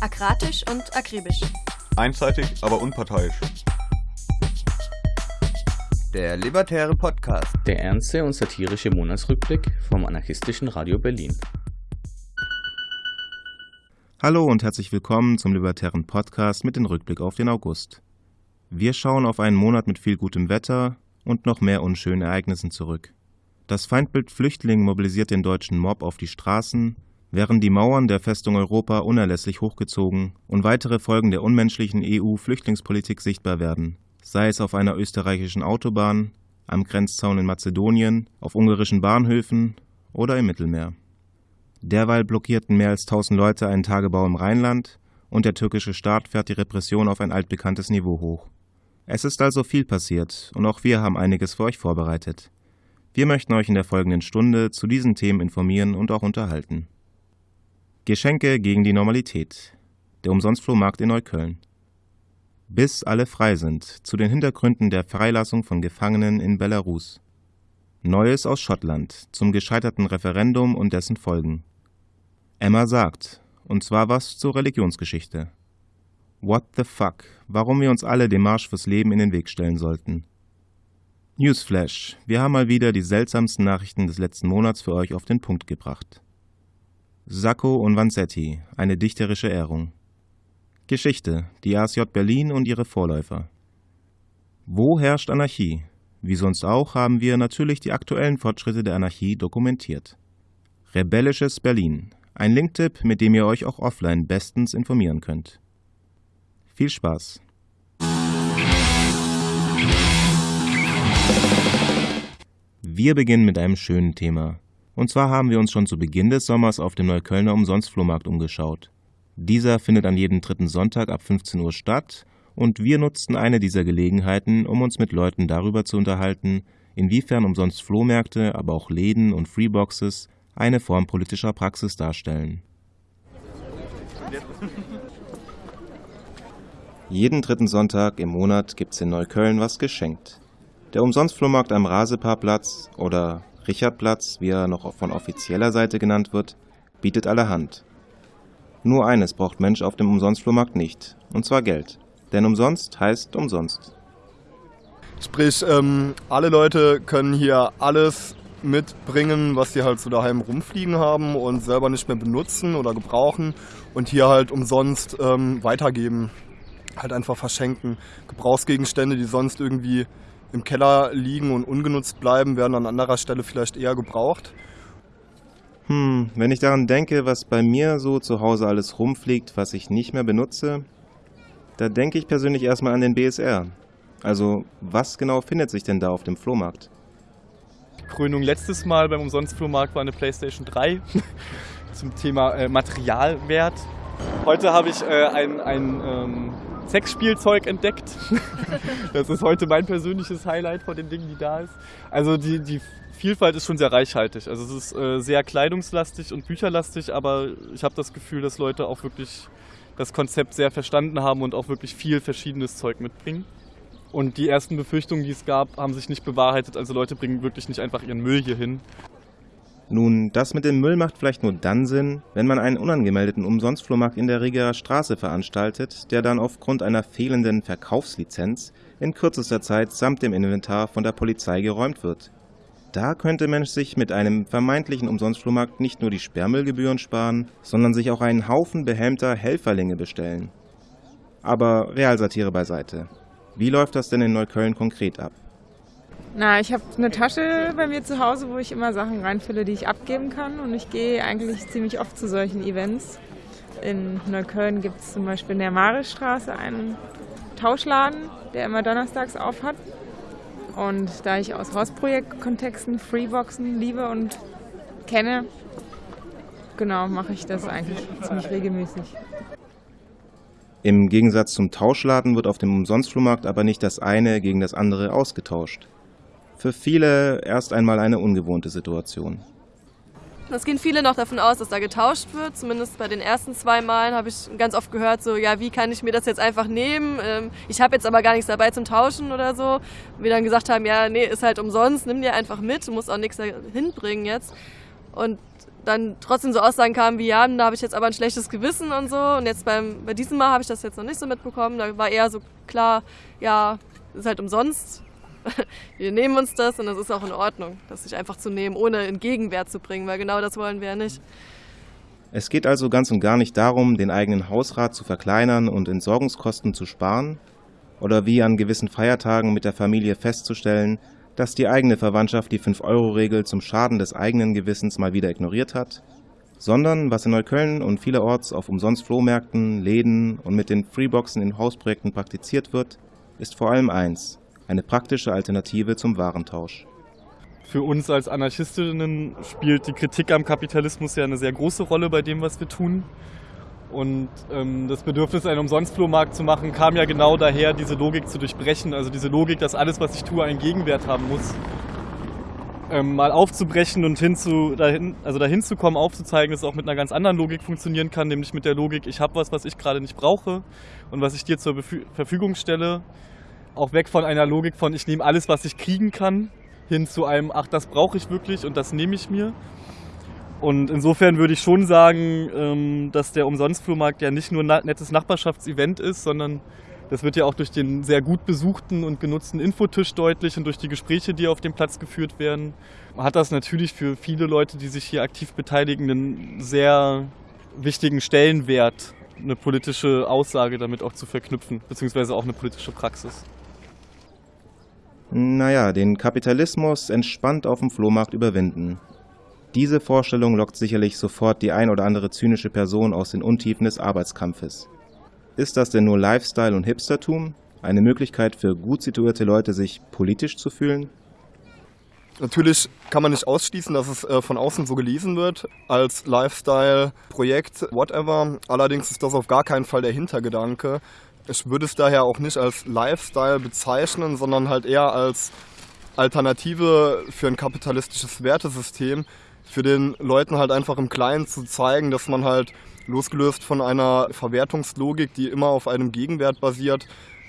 Akratisch und akribisch. Einseitig, aber unparteiisch. Der Libertäre Podcast. Der ernste und satirische Monatsrückblick vom anarchistischen Radio Berlin. Hallo und herzlich willkommen zum Libertären Podcast mit dem Rückblick auf den August. Wir schauen auf einen Monat mit viel gutem Wetter und noch mehr unschönen Ereignissen zurück. Das Feindbild Flüchtling mobilisiert den deutschen Mob auf die Straßen, während die Mauern der Festung Europa unerlässlich hochgezogen und weitere Folgen der unmenschlichen EU-Flüchtlingspolitik sichtbar werden, sei es auf einer österreichischen Autobahn, am Grenzzaun in Mazedonien, auf ungarischen Bahnhöfen oder im Mittelmeer. Derweil blockierten mehr als 1000 Leute einen Tagebau im Rheinland und der türkische Staat fährt die Repression auf ein altbekanntes Niveau hoch. Es ist also viel passiert und auch wir haben einiges für euch vorbereitet. Wir möchten euch in der folgenden Stunde zu diesen Themen informieren und auch unterhalten. Geschenke gegen die Normalität. Der Umsonstflohmarkt in Neukölln. Bis alle frei sind. Zu den Hintergründen der Freilassung von Gefangenen in Belarus. Neues aus Schottland zum gescheiterten Referendum und dessen Folgen. Emma sagt, und zwar was zur Religionsgeschichte. What the fuck, warum wir uns alle dem Marsch fürs Leben in den Weg stellen sollten. Newsflash, wir haben mal wieder die seltsamsten Nachrichten des letzten Monats für euch auf den Punkt gebracht. Sacco und Vanzetti, eine dichterische Ehrung. Geschichte, die ASJ Berlin und ihre Vorläufer. Wo herrscht Anarchie? Wie sonst auch haben wir natürlich die aktuellen Fortschritte der Anarchie dokumentiert. Rebellisches Berlin, ein Linktipp, mit dem ihr euch auch offline bestens informieren könnt. Viel Spaß! Wir beginnen mit einem schönen Thema. Und zwar haben wir uns schon zu Beginn des Sommers auf dem Neuköllner Umsonstflohmarkt umgeschaut. Dieser findet an jedem dritten Sonntag ab 15 Uhr statt und wir nutzten eine dieser Gelegenheiten, um uns mit Leuten darüber zu unterhalten, inwiefern umsonst Flohmärkte, aber auch Läden und Freeboxes eine Form politischer Praxis darstellen. Jeden dritten Sonntag im Monat gibt's in Neukölln was geschenkt. Der Umsonstflohmarkt am Rasepaarplatz oder Richardplatz, wie er noch von offizieller Seite genannt wird, bietet allerhand. Nur eines braucht Mensch auf dem Umsonstflohmarkt nicht, und zwar Geld. Denn umsonst heißt umsonst. Sprich, ähm, alle Leute können hier alles mitbringen, was sie halt so daheim rumfliegen haben und selber nicht mehr benutzen oder gebrauchen und hier halt umsonst ähm, weitergeben. Halt einfach verschenken. Gebrauchsgegenstände, die sonst irgendwie im Keller liegen und ungenutzt bleiben, werden an anderer Stelle vielleicht eher gebraucht. Hm, wenn ich daran denke, was bei mir so zu Hause alles rumfliegt, was ich nicht mehr benutze, da denke ich persönlich erstmal an den BSR. Also, was genau findet sich denn da auf dem Flohmarkt? Krönung letztes Mal beim Umsonstflohmarkt war eine PlayStation 3 zum Thema äh, Materialwert. Heute habe ich äh, ein, ein ähm, Sexspielzeug entdeckt. das ist heute mein persönliches Highlight von den Dingen, die da ist. Also die, die Vielfalt ist schon sehr reichhaltig. Also es ist äh, sehr kleidungslastig und bücherlastig, aber ich habe das Gefühl, dass Leute auch wirklich das Konzept sehr verstanden haben und auch wirklich viel verschiedenes Zeug mitbringen. Und die ersten Befürchtungen, die es gab, haben sich nicht bewahrheitet. Also Leute bringen wirklich nicht einfach ihren Müll hier hin. Nun, das mit dem Müll macht vielleicht nur dann Sinn, wenn man einen unangemeldeten Umsonstflohmarkt in der Rigerer Straße veranstaltet, der dann aufgrund einer fehlenden Verkaufslizenz in kürzester Zeit samt dem Inventar von der Polizei geräumt wird. Da könnte Mensch sich mit einem vermeintlichen Umsonstflohmarkt nicht nur die Sperrmüllgebühren sparen, sondern sich auch einen Haufen behelmter Helferlinge bestellen. Aber Realsatire beiseite. Wie läuft das denn in Neukölln konkret ab? Na, ich habe eine Tasche bei mir zu Hause, wo ich immer Sachen reinfülle, die ich abgeben kann. Und ich gehe eigentlich ziemlich oft zu solchen Events. In Neukölln gibt es zum Beispiel in der Maristraße einen Tauschladen, der immer donnerstags auf hat. Und da ich aus Hausprojektkontexten Freeboxen liebe und kenne, genau, mache ich das eigentlich ziemlich regelmäßig. Im Gegensatz zum Tauschladen wird auf dem Umsonstflohmarkt aber nicht das eine gegen das andere ausgetauscht für viele erst einmal eine ungewohnte Situation. Es gehen viele noch davon aus, dass da getauscht wird. Zumindest bei den ersten zwei Malen habe ich ganz oft gehört, so, ja, wie kann ich mir das jetzt einfach nehmen? Ähm, ich habe jetzt aber gar nichts dabei zum Tauschen oder so. Wir dann gesagt haben, ja, nee, ist halt umsonst, nimm dir einfach mit, du musst auch nichts hinbringen jetzt. Und dann trotzdem so Aussagen kamen wie, ja, da habe ich jetzt aber ein schlechtes Gewissen und so. Und jetzt beim, bei diesem Mal habe ich das jetzt noch nicht so mitbekommen. Da war eher so klar, ja, ist halt umsonst. Wir nehmen uns das und das ist auch in Ordnung, das sich einfach zu nehmen, ohne in Gegenwert zu bringen, weil genau das wollen wir ja nicht. Es geht also ganz und gar nicht darum, den eigenen Hausrat zu verkleinern und Entsorgungskosten zu sparen oder wie an gewissen Feiertagen mit der Familie festzustellen, dass die eigene Verwandtschaft die 5-Euro-Regel zum Schaden des eigenen Gewissens mal wieder ignoriert hat, sondern was in Neukölln und vielerorts auf Umsonst-Flohmärkten, Läden und mit den Freeboxen in Hausprojekten praktiziert wird, ist vor allem eins, eine praktische Alternative zum Warentausch. Für uns als Anarchistinnen spielt die Kritik am Kapitalismus ja eine sehr große Rolle bei dem, was wir tun. Und ähm, das Bedürfnis, einen Umsonstflohmarkt zu machen, kam ja genau daher, diese Logik zu durchbrechen. Also diese Logik, dass alles, was ich tue, einen Gegenwert haben muss. Ähm, mal aufzubrechen und hinzu, dahin, also dahin zu kommen, aufzuzeigen, dass es auch mit einer ganz anderen Logik funktionieren kann, nämlich mit der Logik, ich habe was, was ich gerade nicht brauche und was ich dir zur Befü Verfügung stelle. Auch weg von einer Logik von, ich nehme alles, was ich kriegen kann, hin zu einem, ach, das brauche ich wirklich und das nehme ich mir. Und insofern würde ich schon sagen, ähm, dass der Umsonstflohmarkt ja nicht nur ein nettes Nachbarschaftsevent ist, sondern das wird ja auch durch den sehr gut besuchten und genutzten Infotisch deutlich und durch die Gespräche, die auf dem Platz geführt werden, hat das natürlich für viele Leute, die sich hier aktiv beteiligen, einen sehr wichtigen Stellenwert, eine politische Aussage damit auch zu verknüpfen, beziehungsweise auch eine politische Praxis. Naja, den Kapitalismus entspannt auf dem Flohmarkt überwinden. Diese Vorstellung lockt sicherlich sofort die ein oder andere zynische Person aus den Untiefen des Arbeitskampfes. Ist das denn nur Lifestyle und Hipstertum? Eine Möglichkeit für gut situierte Leute, sich politisch zu fühlen? Natürlich kann man nicht ausschließen, dass es äh, von außen so gelesen wird als Lifestyle-Projekt, whatever. Allerdings ist das auf gar keinen Fall der Hintergedanke. Ich würde es daher auch nicht als Lifestyle bezeichnen, sondern halt eher als Alternative für ein kapitalistisches Wertesystem, für den Leuten halt einfach im Kleinen zu zeigen, dass man halt losgelöst von einer Verwertungslogik, die immer auf einem Gegenwert basiert,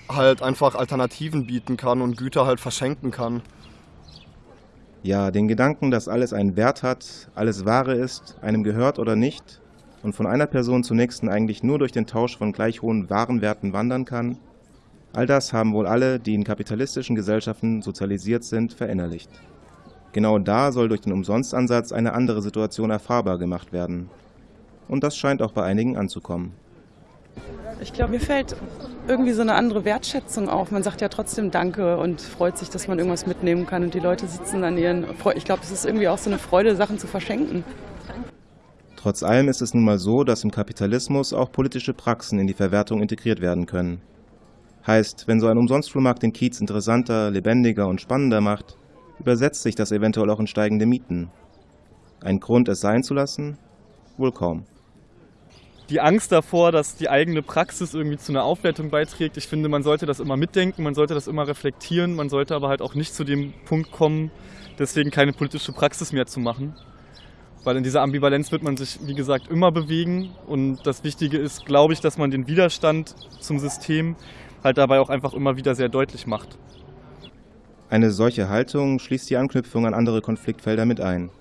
halt einfach Alternativen bieten kann und Güter halt verschenken kann. Ja, den Gedanken, dass alles einen Wert hat, alles Wahre ist, einem gehört oder nicht und von einer Person zur nächsten eigentlich nur durch den Tausch von gleich hohen Warenwerten wandern kann, all das haben wohl alle, die in kapitalistischen Gesellschaften sozialisiert sind, verinnerlicht. Genau da soll durch den Umsonstansatz eine andere Situation erfahrbar gemacht werden. Und das scheint auch bei einigen anzukommen. Ich glaube, mir fällt irgendwie so eine andere Wertschätzung auf. Man sagt ja trotzdem Danke und freut sich, dass man irgendwas mitnehmen kann. Und die Leute sitzen an ihren. Ich glaube, es ist irgendwie auch so eine Freude, Sachen zu verschenken. Trotz allem ist es nun mal so, dass im Kapitalismus auch politische Praxen in die Verwertung integriert werden können. Heißt, wenn so ein Umsonstflohmarkt den Kiez interessanter, lebendiger und spannender macht, übersetzt sich das eventuell auch in steigende Mieten. Ein Grund, es sein zu lassen? Wohl kaum. Die Angst davor, dass die eigene Praxis irgendwie zu einer Aufwertung beiträgt, ich finde, man sollte das immer mitdenken, man sollte das immer reflektieren, man sollte aber halt auch nicht zu dem Punkt kommen, deswegen keine politische Praxis mehr zu machen. Weil in dieser Ambivalenz wird man sich, wie gesagt, immer bewegen. Und das Wichtige ist, glaube ich, dass man den Widerstand zum System halt dabei auch einfach immer wieder sehr deutlich macht. Eine solche Haltung schließt die Anknüpfung an andere Konfliktfelder mit ein.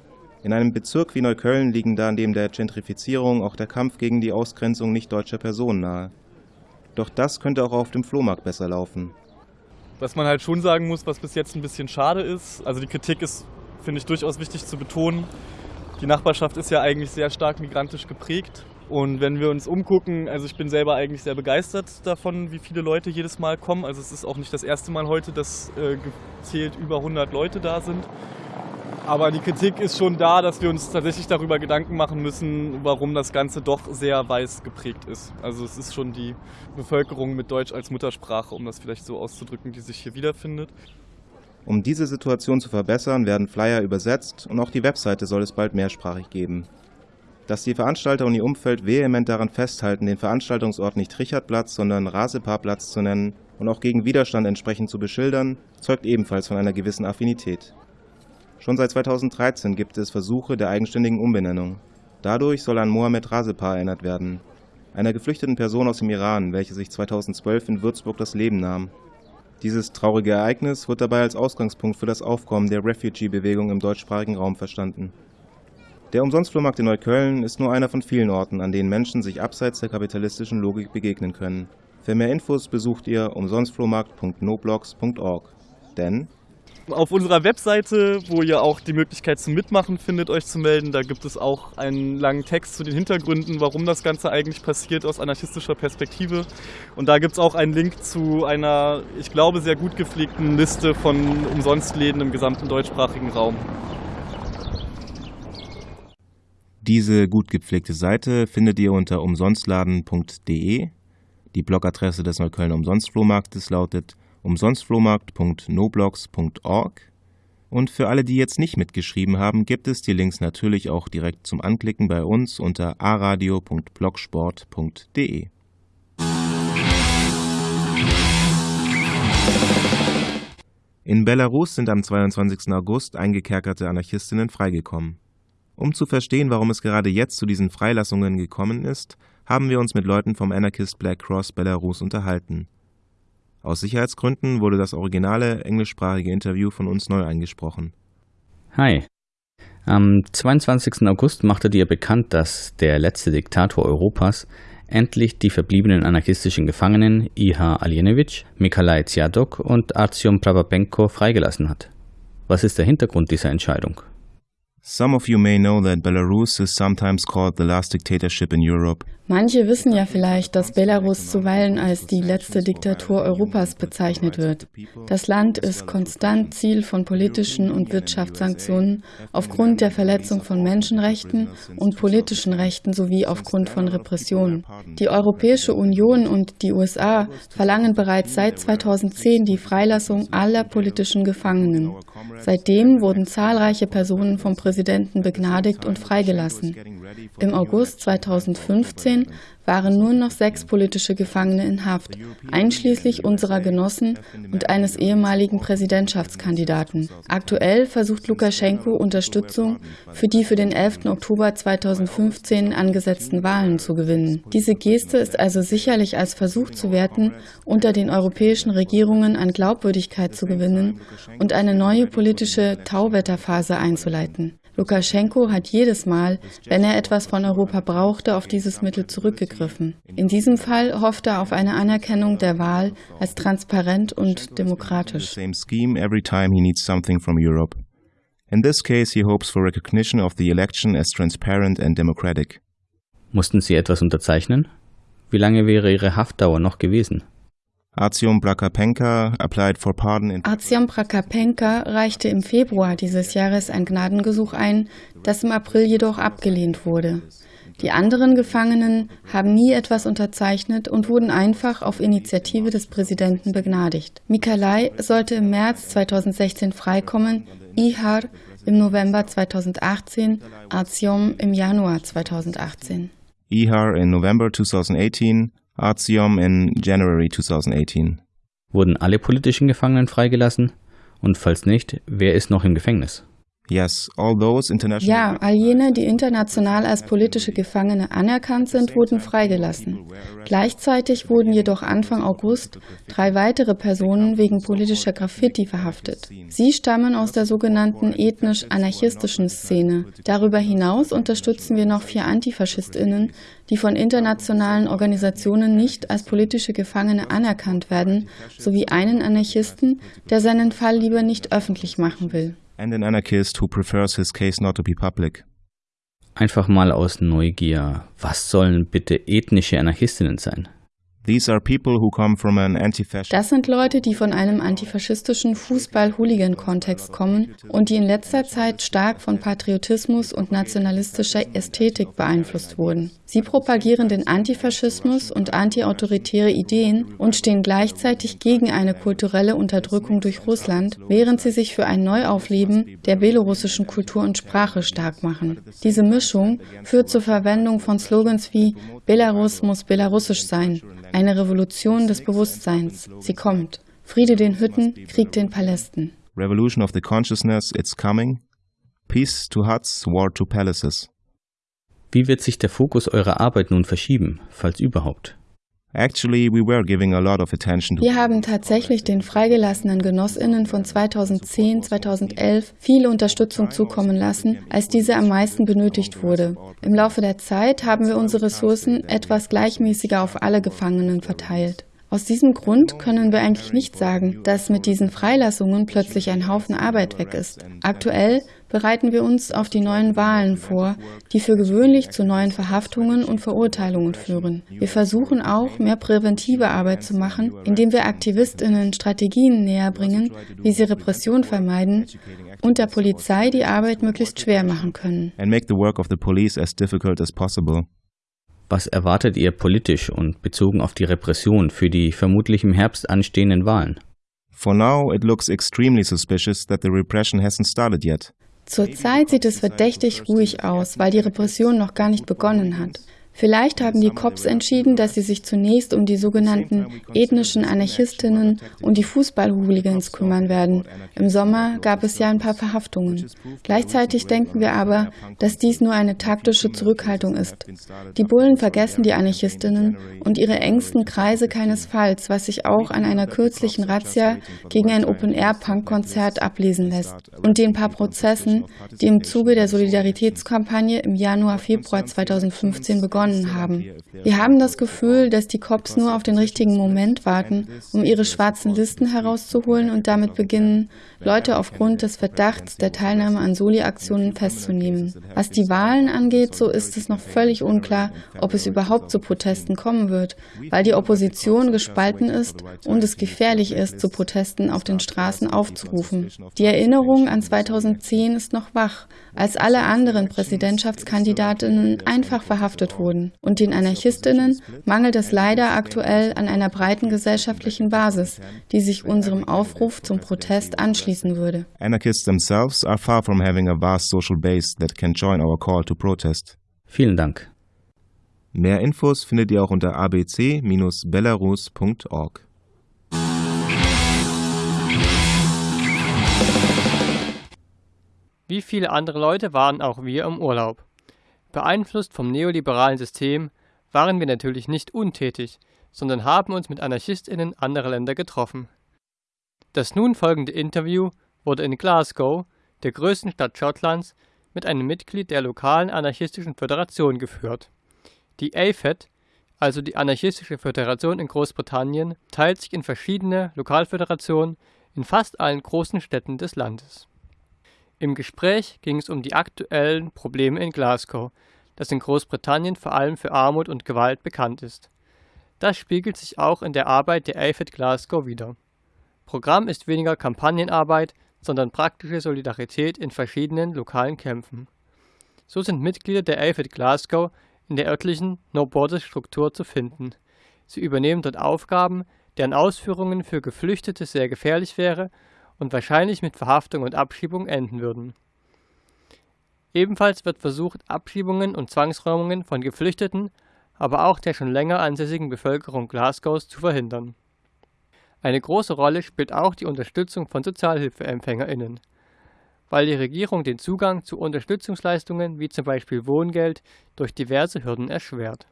In einem Bezirk wie Neukölln liegen da neben der Gentrifizierung auch der Kampf gegen die Ausgrenzung nicht deutscher Personen nahe. Doch das könnte auch auf dem Flohmarkt besser laufen. Was man halt schon sagen muss, was bis jetzt ein bisschen schade ist, also die Kritik ist, finde ich, durchaus wichtig zu betonen. Die Nachbarschaft ist ja eigentlich sehr stark migrantisch geprägt. Und wenn wir uns umgucken, also ich bin selber eigentlich sehr begeistert davon, wie viele Leute jedes Mal kommen. Also es ist auch nicht das erste Mal heute, dass äh, gezählt über 100 Leute da sind. Aber die Kritik ist schon da, dass wir uns tatsächlich darüber Gedanken machen müssen, warum das Ganze doch sehr weiß geprägt ist. Also es ist schon die Bevölkerung mit Deutsch als Muttersprache, um das vielleicht so auszudrücken, die sich hier wiederfindet. Um diese Situation zu verbessern, werden Flyer übersetzt und auch die Webseite soll es bald mehrsprachig geben. Dass die Veranstalter und ihr Umfeld vehement daran festhalten, den Veranstaltungsort nicht Richardplatz, sondern Rasepaarplatz zu nennen und auch gegen Widerstand entsprechend zu beschildern, zeugt ebenfalls von einer gewissen Affinität. Schon seit 2013 gibt es Versuche der eigenständigen Umbenennung. Dadurch soll an Mohammed Rasepar erinnert werden, einer geflüchteten Person aus dem Iran, welche sich 2012 in Würzburg das Leben nahm. Dieses traurige Ereignis wird dabei als Ausgangspunkt für das Aufkommen der Refugee-Bewegung im deutschsprachigen Raum verstanden. Der Umsonstflohmarkt in Neukölln ist nur einer von vielen Orten, an denen Menschen sich abseits der kapitalistischen Logik begegnen können. Für mehr Infos besucht ihr umsonstflohmarkt.noblogs.org. Denn auf unserer Webseite, wo ihr auch die Möglichkeit zum Mitmachen findet, euch zu melden, da gibt es auch einen langen Text zu den Hintergründen, warum das Ganze eigentlich passiert aus anarchistischer Perspektive. Und da gibt es auch einen Link zu einer, ich glaube, sehr gut gepflegten Liste von Umsonstläden im gesamten deutschsprachigen Raum. Diese gut gepflegte Seite findet ihr unter umsonstladen.de. Die Blogadresse des Neuköllner Umsonstflohmarktes lautet umsonstflohmarkt.noblogs.org. Und für alle, die jetzt nicht mitgeschrieben haben, gibt es die Links natürlich auch direkt zum Anklicken bei uns unter aradio.blogsport.de. In Belarus sind am 22. August eingekerkerte Anarchistinnen freigekommen. Um zu verstehen, warum es gerade jetzt zu diesen Freilassungen gekommen ist, haben wir uns mit Leuten vom Anarchist Black Cross Belarus unterhalten. Aus Sicherheitsgründen wurde das originale englischsprachige Interview von uns neu eingesprochen. Hi. Am 22. August machtet ihr bekannt, dass der letzte Diktator Europas endlich die verbliebenen anarchistischen Gefangenen Iha Alienevich, Mikalai Tsiadok und Artyom Prabapenko freigelassen hat. Was ist der Hintergrund dieser Entscheidung? Some of you may know that Belarus is sometimes called the last dictatorship in Europe. Manche wissen ja vielleicht, dass Belarus zuweilen als die letzte Diktatur Europas bezeichnet wird. Das Land ist konstant Ziel von politischen und Wirtschaftssanktionen aufgrund der Verletzung von Menschenrechten und politischen Rechten sowie aufgrund von Repressionen. Die Europäische Union und die USA verlangen bereits seit 2010 die Freilassung aller politischen Gefangenen. Seitdem wurden zahlreiche Personen vom Präsidenten begnadigt und freigelassen. Im August 2015 waren nur noch sechs politische Gefangene in Haft, einschließlich unserer Genossen und eines ehemaligen Präsidentschaftskandidaten. Aktuell versucht Lukaschenko Unterstützung für die für den 11. Oktober 2015 angesetzten Wahlen zu gewinnen. Diese Geste ist also sicherlich als Versuch zu werten, unter den europäischen Regierungen an Glaubwürdigkeit zu gewinnen und eine neue politische Tauwetterphase einzuleiten. Lukaschenko hat jedes Mal, wenn er etwas von Europa brauchte, auf dieses Mittel zurückgegriffen. In diesem Fall hofft er auf eine Anerkennung der Wahl als transparent und demokratisch. In this case, he hopes for recognition of the election as transparent and democratic. Mussten Sie etwas unterzeichnen? Wie lange wäre Ihre Haftdauer noch gewesen? Artyom Prakapenka applied for pardon in Artyom Prakapenka reichte im Februar dieses Jahres ein Gnadengesuch ein, das im April jedoch abgelehnt wurde. Die anderen Gefangenen haben nie etwas unterzeichnet und wurden einfach auf Initiative des Präsidenten begnadigt. Mikalai sollte im März 2016 freikommen, Ihar im November 2018, Artyom im Januar 2018. Ihar in November 2018, Artyom in January 2018. Wurden alle politischen Gefangenen freigelassen? Und falls nicht, wer ist noch im Gefängnis? Yes, all those international Ja, all jene, die international als politische Gefangene anerkannt sind, wurden freigelassen. Gleichzeitig wurden jedoch Anfang August drei weitere Personen wegen politischer Graffiti verhaftet. Sie stammen aus der sogenannten ethnisch-anarchistischen Szene. Darüber hinaus unterstützen wir noch vier Antifaschistinnen, die von internationalen Organisationen nicht als politische Gefangene anerkannt werden, sowie einen Anarchisten, der seinen Fall lieber nicht öffentlich machen will and an anarchist who prefers his case not to be public. Einfach mal aus Neugier, was sollen bitte ethnische Anarchistinnen sein? Das sind Leute, die von einem antifaschistischen Fußball-Hooligan-Kontext kommen und die in letzter Zeit stark von Patriotismus und nationalistischer Ästhetik beeinflusst wurden. Sie propagieren den Antifaschismus und antiautoritäre Ideen und stehen gleichzeitig gegen eine kulturelle Unterdrückung durch Russland, während sie sich für ein Neuaufleben der belorussischen Kultur und Sprache stark machen. Diese Mischung führt zur Verwendung von Slogans wie Belarus muss belarussisch sein, eine Revolution des Bewusstseins. Sie kommt. Friede den Hütten, Krieg den Palästen. Revolution of the consciousness, it's coming. Peace to huts, war to palaces. Wie wird sich der Fokus eurer Arbeit nun verschieben, falls überhaupt? Wir haben tatsächlich den freigelassenen Genossinnen von 2010, 2011 viele Unterstützung zukommen lassen, als diese am meisten benötigt wurde. Im Laufe der Zeit haben wir unsere Ressourcen etwas gleichmäßiger auf alle Gefangenen verteilt. Aus diesem Grund können wir eigentlich nicht sagen, dass mit diesen Freilassungen plötzlich ein Haufen Arbeit weg ist. Aktuell bereiten wir uns auf die neuen Wahlen vor, die für gewöhnlich zu neuen Verhaftungen und Verurteilungen führen. Wir versuchen auch, mehr präventive Arbeit zu machen, indem wir Aktivistinnen Strategien näher bringen, wie sie Repression vermeiden und der Polizei die Arbeit möglichst schwer machen können. Was erwartet ihr politisch und bezogen auf die Repression für die vermutlich im Herbst anstehenden Wahlen? For now, it looks extremely suspicious that the repression hasn't started yet. Zurzeit sieht es verdächtig ruhig aus, weil die Repression noch gar nicht begonnen hat. Vielleicht haben die Cops entschieden, dass sie sich zunächst um die sogenannten ethnischen Anarchistinnen und die Fußballhooligans kümmern werden. Im Sommer gab es ja ein paar Verhaftungen. Gleichzeitig denken wir aber, dass dies nur eine taktische Zurückhaltung ist. Die Bullen vergessen die Anarchistinnen und ihre engsten Kreise keinesfalls, was sich auch an einer kürzlichen Razzia gegen ein Open-Air-Punk-Konzert ablesen lässt und den paar Prozessen, die im Zuge der Solidaritätskampagne im Januar, Februar 2015 begonnen begonnen haben. Wir haben das Gefühl, dass die Cops nur auf den richtigen Moment warten, um ihre schwarzen Listen herauszuholen und damit beginnen, Leute aufgrund des Verdachts der Teilnahme an Soli-Aktionen festzunehmen. Was die Wahlen angeht, so ist es noch völlig unklar, ob es überhaupt zu Protesten kommen wird, weil die Opposition gespalten ist und es gefährlich ist, zu Protesten auf den Straßen aufzurufen. Die Erinnerung an 2010 ist noch wach, als alle anderen Präsidentschaftskandidatinnen einfach verhaftet wurden. Und den Anarchistinnen mangelt es leider aktuell an einer breiten gesellschaftlichen Basis, die sich unserem Aufruf zum Protest anschließen würde. Anarchists themselves are far from having a vast social base that can join our call to protest. Vielen Dank. Mehr Infos findet ihr auch unter abc-belarus.org. Wie viele andere Leute waren auch wir im Urlaub. Beeinflusst vom neoliberalen System waren wir natürlich nicht untätig, sondern haben uns mit AnarchistInnen anderer Länder getroffen. Das nun folgende Interview wurde in Glasgow, der größten Stadt Schottlands, mit einem Mitglied der lokalen anarchistischen Föderation geführt. Die AFED, also die Anarchistische Föderation in Großbritannien, teilt sich in verschiedene Lokalföderationen in fast allen großen Städten des Landes. Im Gespräch ging es um die aktuellen Probleme in Glasgow, das in Großbritannien vor allem für Armut und Gewalt bekannt ist. Das spiegelt sich auch in der Arbeit der AFED Glasgow wider. Programm ist weniger Kampagnenarbeit, sondern praktische Solidarität in verschiedenen lokalen Kämpfen. So sind Mitglieder der AFED Glasgow in der örtlichen No-Borders-Struktur zu finden. Sie übernehmen dort Aufgaben, deren Ausführungen für Geflüchtete sehr gefährlich wäre und wahrscheinlich mit Verhaftung und Abschiebung enden würden. Ebenfalls wird versucht, Abschiebungen und Zwangsräumungen von Geflüchteten, aber auch der schon länger ansässigen Bevölkerung Glasgows zu verhindern. Eine große Rolle spielt auch die Unterstützung von SozialhilfeempfängerInnen, weil die Regierung den Zugang zu Unterstützungsleistungen wie zum Beispiel Wohngeld durch diverse Hürden erschwert.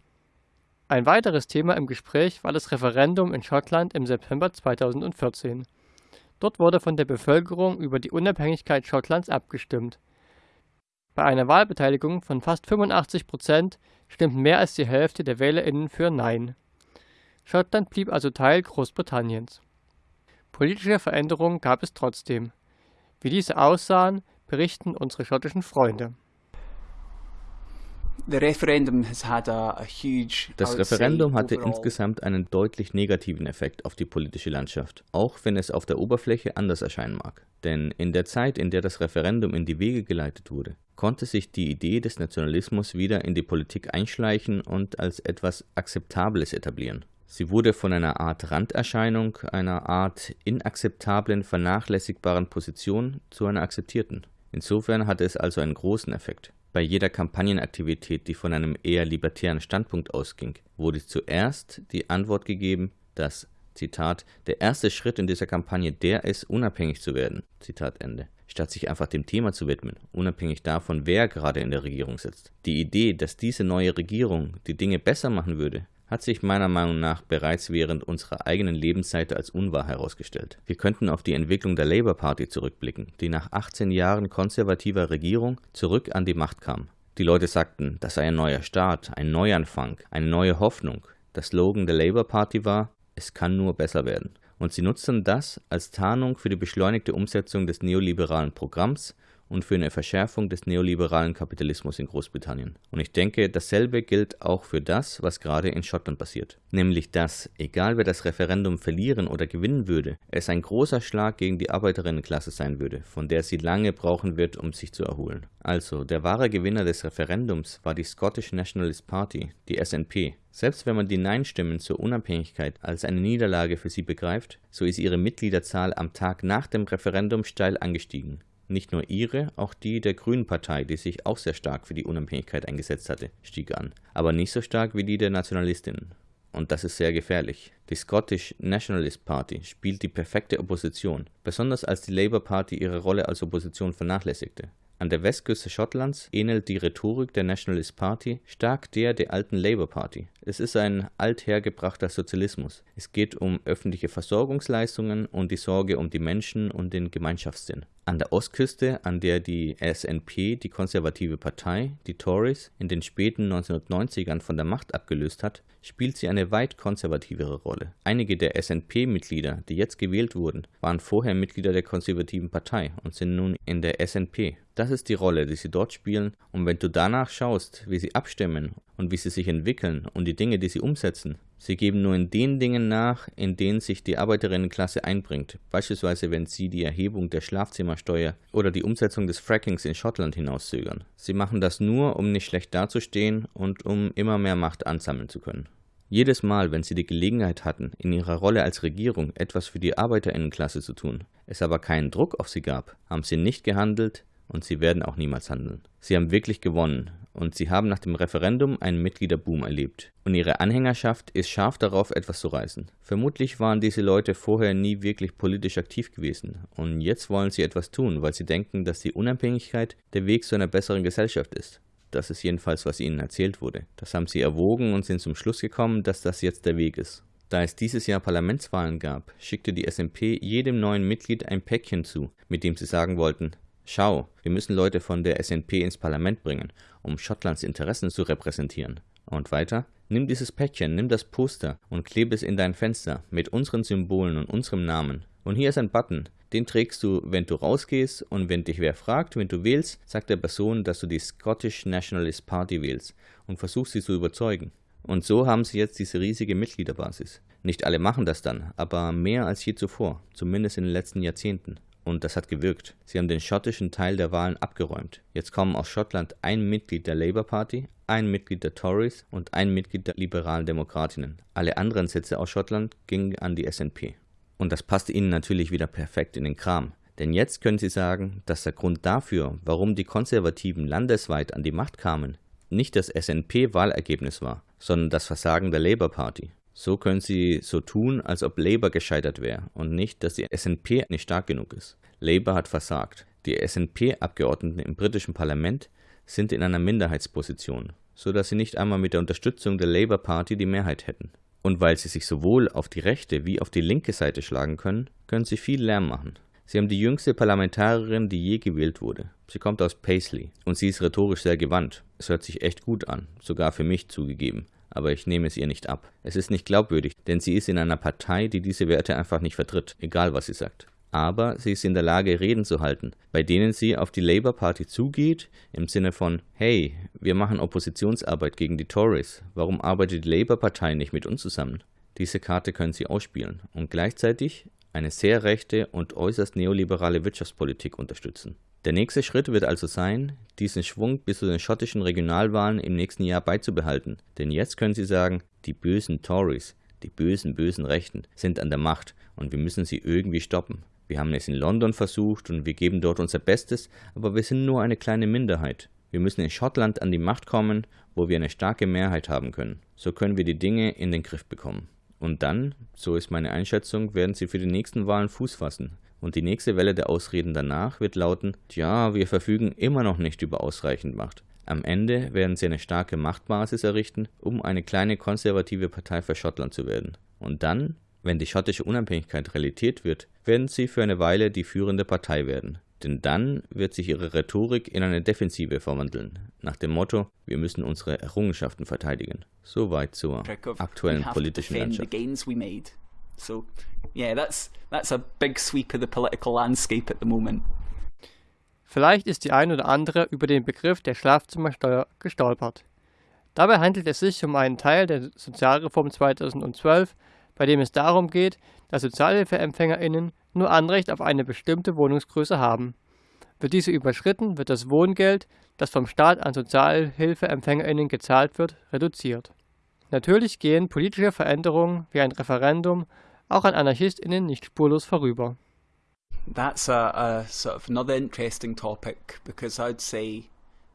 Ein weiteres Thema im Gespräch war das Referendum in Schottland im September 2014. Dort wurde von der Bevölkerung über die Unabhängigkeit Schottlands abgestimmt. Bei einer Wahlbeteiligung von fast 85 Prozent stimmten mehr als die Hälfte der WählerInnen für Nein. Schottland blieb also Teil Großbritanniens. Politische Veränderungen gab es trotzdem. Wie diese aussahen, berichten unsere schottischen Freunde. Das Referendum hatte insgesamt einen deutlich negativen Effekt auf die politische Landschaft, auch wenn es auf der Oberfläche anders erscheinen mag. Denn in der Zeit, in der das Referendum in die Wege geleitet wurde, konnte sich die Idee des Nationalismus wieder in die Politik einschleichen und als etwas Akzeptables etablieren. Sie wurde von einer Art Randerscheinung, einer Art inakzeptablen, vernachlässigbaren Position zu einer akzeptierten. Insofern hatte es also einen großen Effekt. Bei jeder Kampagnenaktivität, die von einem eher libertären Standpunkt ausging, wurde zuerst die Antwort gegeben, dass, Zitat, der erste Schritt in dieser Kampagne der ist, unabhängig zu werden, Zitat Ende, statt sich einfach dem Thema zu widmen, unabhängig davon, wer gerade in der Regierung sitzt. Die Idee, dass diese neue Regierung die Dinge besser machen würde, hat sich meiner Meinung nach bereits während unserer eigenen Lebensseite als unwahr herausgestellt. Wir könnten auf die Entwicklung der Labour Party zurückblicken, die nach 18 Jahren konservativer Regierung zurück an die Macht kam. Die Leute sagten, das sei ein neuer Start, ein Neuanfang, eine neue Hoffnung. Der Slogan der Labour Party war, es kann nur besser werden. Und sie nutzten das als Tarnung für die beschleunigte Umsetzung des neoliberalen Programms und für eine Verschärfung des neoliberalen Kapitalismus in Großbritannien. Und ich denke, dasselbe gilt auch für das, was gerade in Schottland passiert. Nämlich, dass, egal wer das Referendum verlieren oder gewinnen würde, es ein großer Schlag gegen die Arbeiterinnenklasse sein würde, von der sie lange brauchen wird, um sich zu erholen. Also, der wahre Gewinner des Referendums war die Scottish Nationalist Party, die SNP. Selbst wenn man die Nein-Stimmen zur Unabhängigkeit als eine Niederlage für sie begreift, so ist ihre Mitgliederzahl am Tag nach dem Referendum steil angestiegen. Nicht nur ihre, auch die der Grünen Partei, die sich auch sehr stark für die Unabhängigkeit eingesetzt hatte, stieg an, aber nicht so stark wie die der Nationalistinnen. Und das ist sehr gefährlich. Die Scottish Nationalist Party spielt die perfekte Opposition, besonders als die Labour Party ihre Rolle als Opposition vernachlässigte. An der Westküste Schottlands ähnelt die Rhetorik der Nationalist Party stark der der alten Labour Party. Es ist ein althergebrachter Sozialismus. Es geht um öffentliche Versorgungsleistungen und die Sorge um die Menschen und den Gemeinschaftssinn. An der Ostküste, an der die SNP, die konservative Partei, die Tories, in den späten 1990ern von der Macht abgelöst hat, spielt sie eine weit konservativere Rolle. Einige der SNP-Mitglieder, die jetzt gewählt wurden, waren vorher Mitglieder der konservativen Partei und sind nun in der SNP. Das ist die Rolle, die sie dort spielen, und wenn du danach schaust, wie sie abstimmen und wie sie sich entwickeln und die Dinge, die sie umsetzen, sie geben nur in den Dingen nach, in denen sich die Arbeiterinnenklasse einbringt, beispielsweise wenn sie die Erhebung der Schlafzimmersteuer oder die Umsetzung des Frackings in Schottland hinauszögern. Sie machen das nur, um nicht schlecht dazustehen und um immer mehr Macht ansammeln zu können. Jedes Mal, wenn sie die Gelegenheit hatten, in ihrer Rolle als Regierung etwas für die Arbeiterinnenklasse zu tun, es aber keinen Druck auf sie gab, haben sie nicht gehandelt, und sie werden auch niemals handeln. Sie haben wirklich gewonnen und sie haben nach dem Referendum einen Mitgliederboom erlebt. Und ihre Anhängerschaft ist scharf darauf, etwas zu reißen. Vermutlich waren diese Leute vorher nie wirklich politisch aktiv gewesen und jetzt wollen sie etwas tun, weil sie denken, dass die Unabhängigkeit der Weg zu einer besseren Gesellschaft ist. Das ist jedenfalls, was ihnen erzählt wurde. Das haben sie erwogen und sind zum Schluss gekommen, dass das jetzt der Weg ist. Da es dieses Jahr Parlamentswahlen gab, schickte die SMP jedem neuen Mitglied ein Päckchen zu, mit dem sie sagen wollten, Schau, wir müssen Leute von der SNP ins Parlament bringen, um Schottlands Interessen zu repräsentieren. Und weiter, nimm dieses Päckchen, nimm das Poster und klebe es in dein Fenster mit unseren Symbolen und unserem Namen. Und hier ist ein Button, den trägst du, wenn du rausgehst und wenn dich wer fragt, wenn du wählst, sagt der Person, dass du die Scottish Nationalist Party wählst und versuchst sie zu überzeugen. Und so haben sie jetzt diese riesige Mitgliederbasis. Nicht alle machen das dann, aber mehr als je zuvor, zumindest in den letzten Jahrzehnten. Und das hat gewirkt. Sie haben den schottischen Teil der Wahlen abgeräumt. Jetzt kommen aus Schottland ein Mitglied der Labour Party, ein Mitglied der Tories und ein Mitglied der liberalen Demokratinnen. Alle anderen Sitze aus Schottland gingen an die SNP. Und das passte ihnen natürlich wieder perfekt in den Kram. Denn jetzt können sie sagen, dass der Grund dafür, warum die Konservativen landesweit an die Macht kamen, nicht das SNP-Wahlergebnis war, sondern das Versagen der Labour Party. So können sie so tun, als ob Labour gescheitert wäre und nicht, dass die SNP nicht stark genug ist. Labour hat versagt. Die SNP-Abgeordneten im britischen Parlament sind in einer Minderheitsposition, so dass sie nicht einmal mit der Unterstützung der Labour Party die Mehrheit hätten. Und weil sie sich sowohl auf die rechte wie auf die linke Seite schlagen können, können sie viel Lärm machen. Sie haben die jüngste Parlamentarierin, die je gewählt wurde. Sie kommt aus Paisley und sie ist rhetorisch sehr gewandt. Es hört sich echt gut an, sogar für mich zugegeben aber ich nehme es ihr nicht ab. Es ist nicht glaubwürdig, denn sie ist in einer Partei, die diese Werte einfach nicht vertritt, egal was sie sagt. Aber sie ist in der Lage, Reden zu halten, bei denen sie auf die Labour Party zugeht, im Sinne von, hey, wir machen Oppositionsarbeit gegen die Tories, warum arbeitet die Labour Partei nicht mit uns zusammen? Diese Karte können sie ausspielen und gleichzeitig eine sehr rechte und äußerst neoliberale Wirtschaftspolitik unterstützen. Der nächste Schritt wird also sein, diesen Schwung bis zu den schottischen Regionalwahlen im nächsten Jahr beizubehalten. Denn jetzt können sie sagen, die bösen Tories, die bösen, bösen Rechten sind an der Macht und wir müssen sie irgendwie stoppen. Wir haben es in London versucht und wir geben dort unser Bestes, aber wir sind nur eine kleine Minderheit. Wir müssen in Schottland an die Macht kommen, wo wir eine starke Mehrheit haben können. So können wir die Dinge in den Griff bekommen. Und dann, so ist meine Einschätzung, werden sie für die nächsten Wahlen Fuß fassen. Und die nächste Welle der Ausreden danach wird lauten, tja, wir verfügen immer noch nicht über ausreichend Macht. Am Ende werden sie eine starke Machtbasis errichten, um eine kleine konservative Partei für Schottland zu werden. Und dann, wenn die schottische Unabhängigkeit Realität wird, werden sie für eine Weile die führende Partei werden. Denn dann wird sich ihre Rhetorik in eine Defensive verwandeln, nach dem Motto, wir müssen unsere Errungenschaften verteidigen. Soweit zur aktuellen politischen Landschaft. So, yeah, that's that's a big sweep of the political landscape at the moment. Vielleicht ist die ein oder andere über den Begriff der Schlafzimmersteuer gestolpert. Dabei handelt es sich um einen Teil der Sozialreform 2012, bei dem es darum geht, dass SozialhilfeempfängerInnen nur Anrecht auf eine bestimmte Wohnungsgröße haben. Wird diese überschritten, wird das Wohngeld, das vom Staat an SozialhilfeempfängerInnen gezahlt wird, reduziert. Natürlich gehen politische Veränderungen wie ein Referendum auch an AnarchistInnen nicht spurlos vorüber. That's a, a sort of another interesting topic because I'd say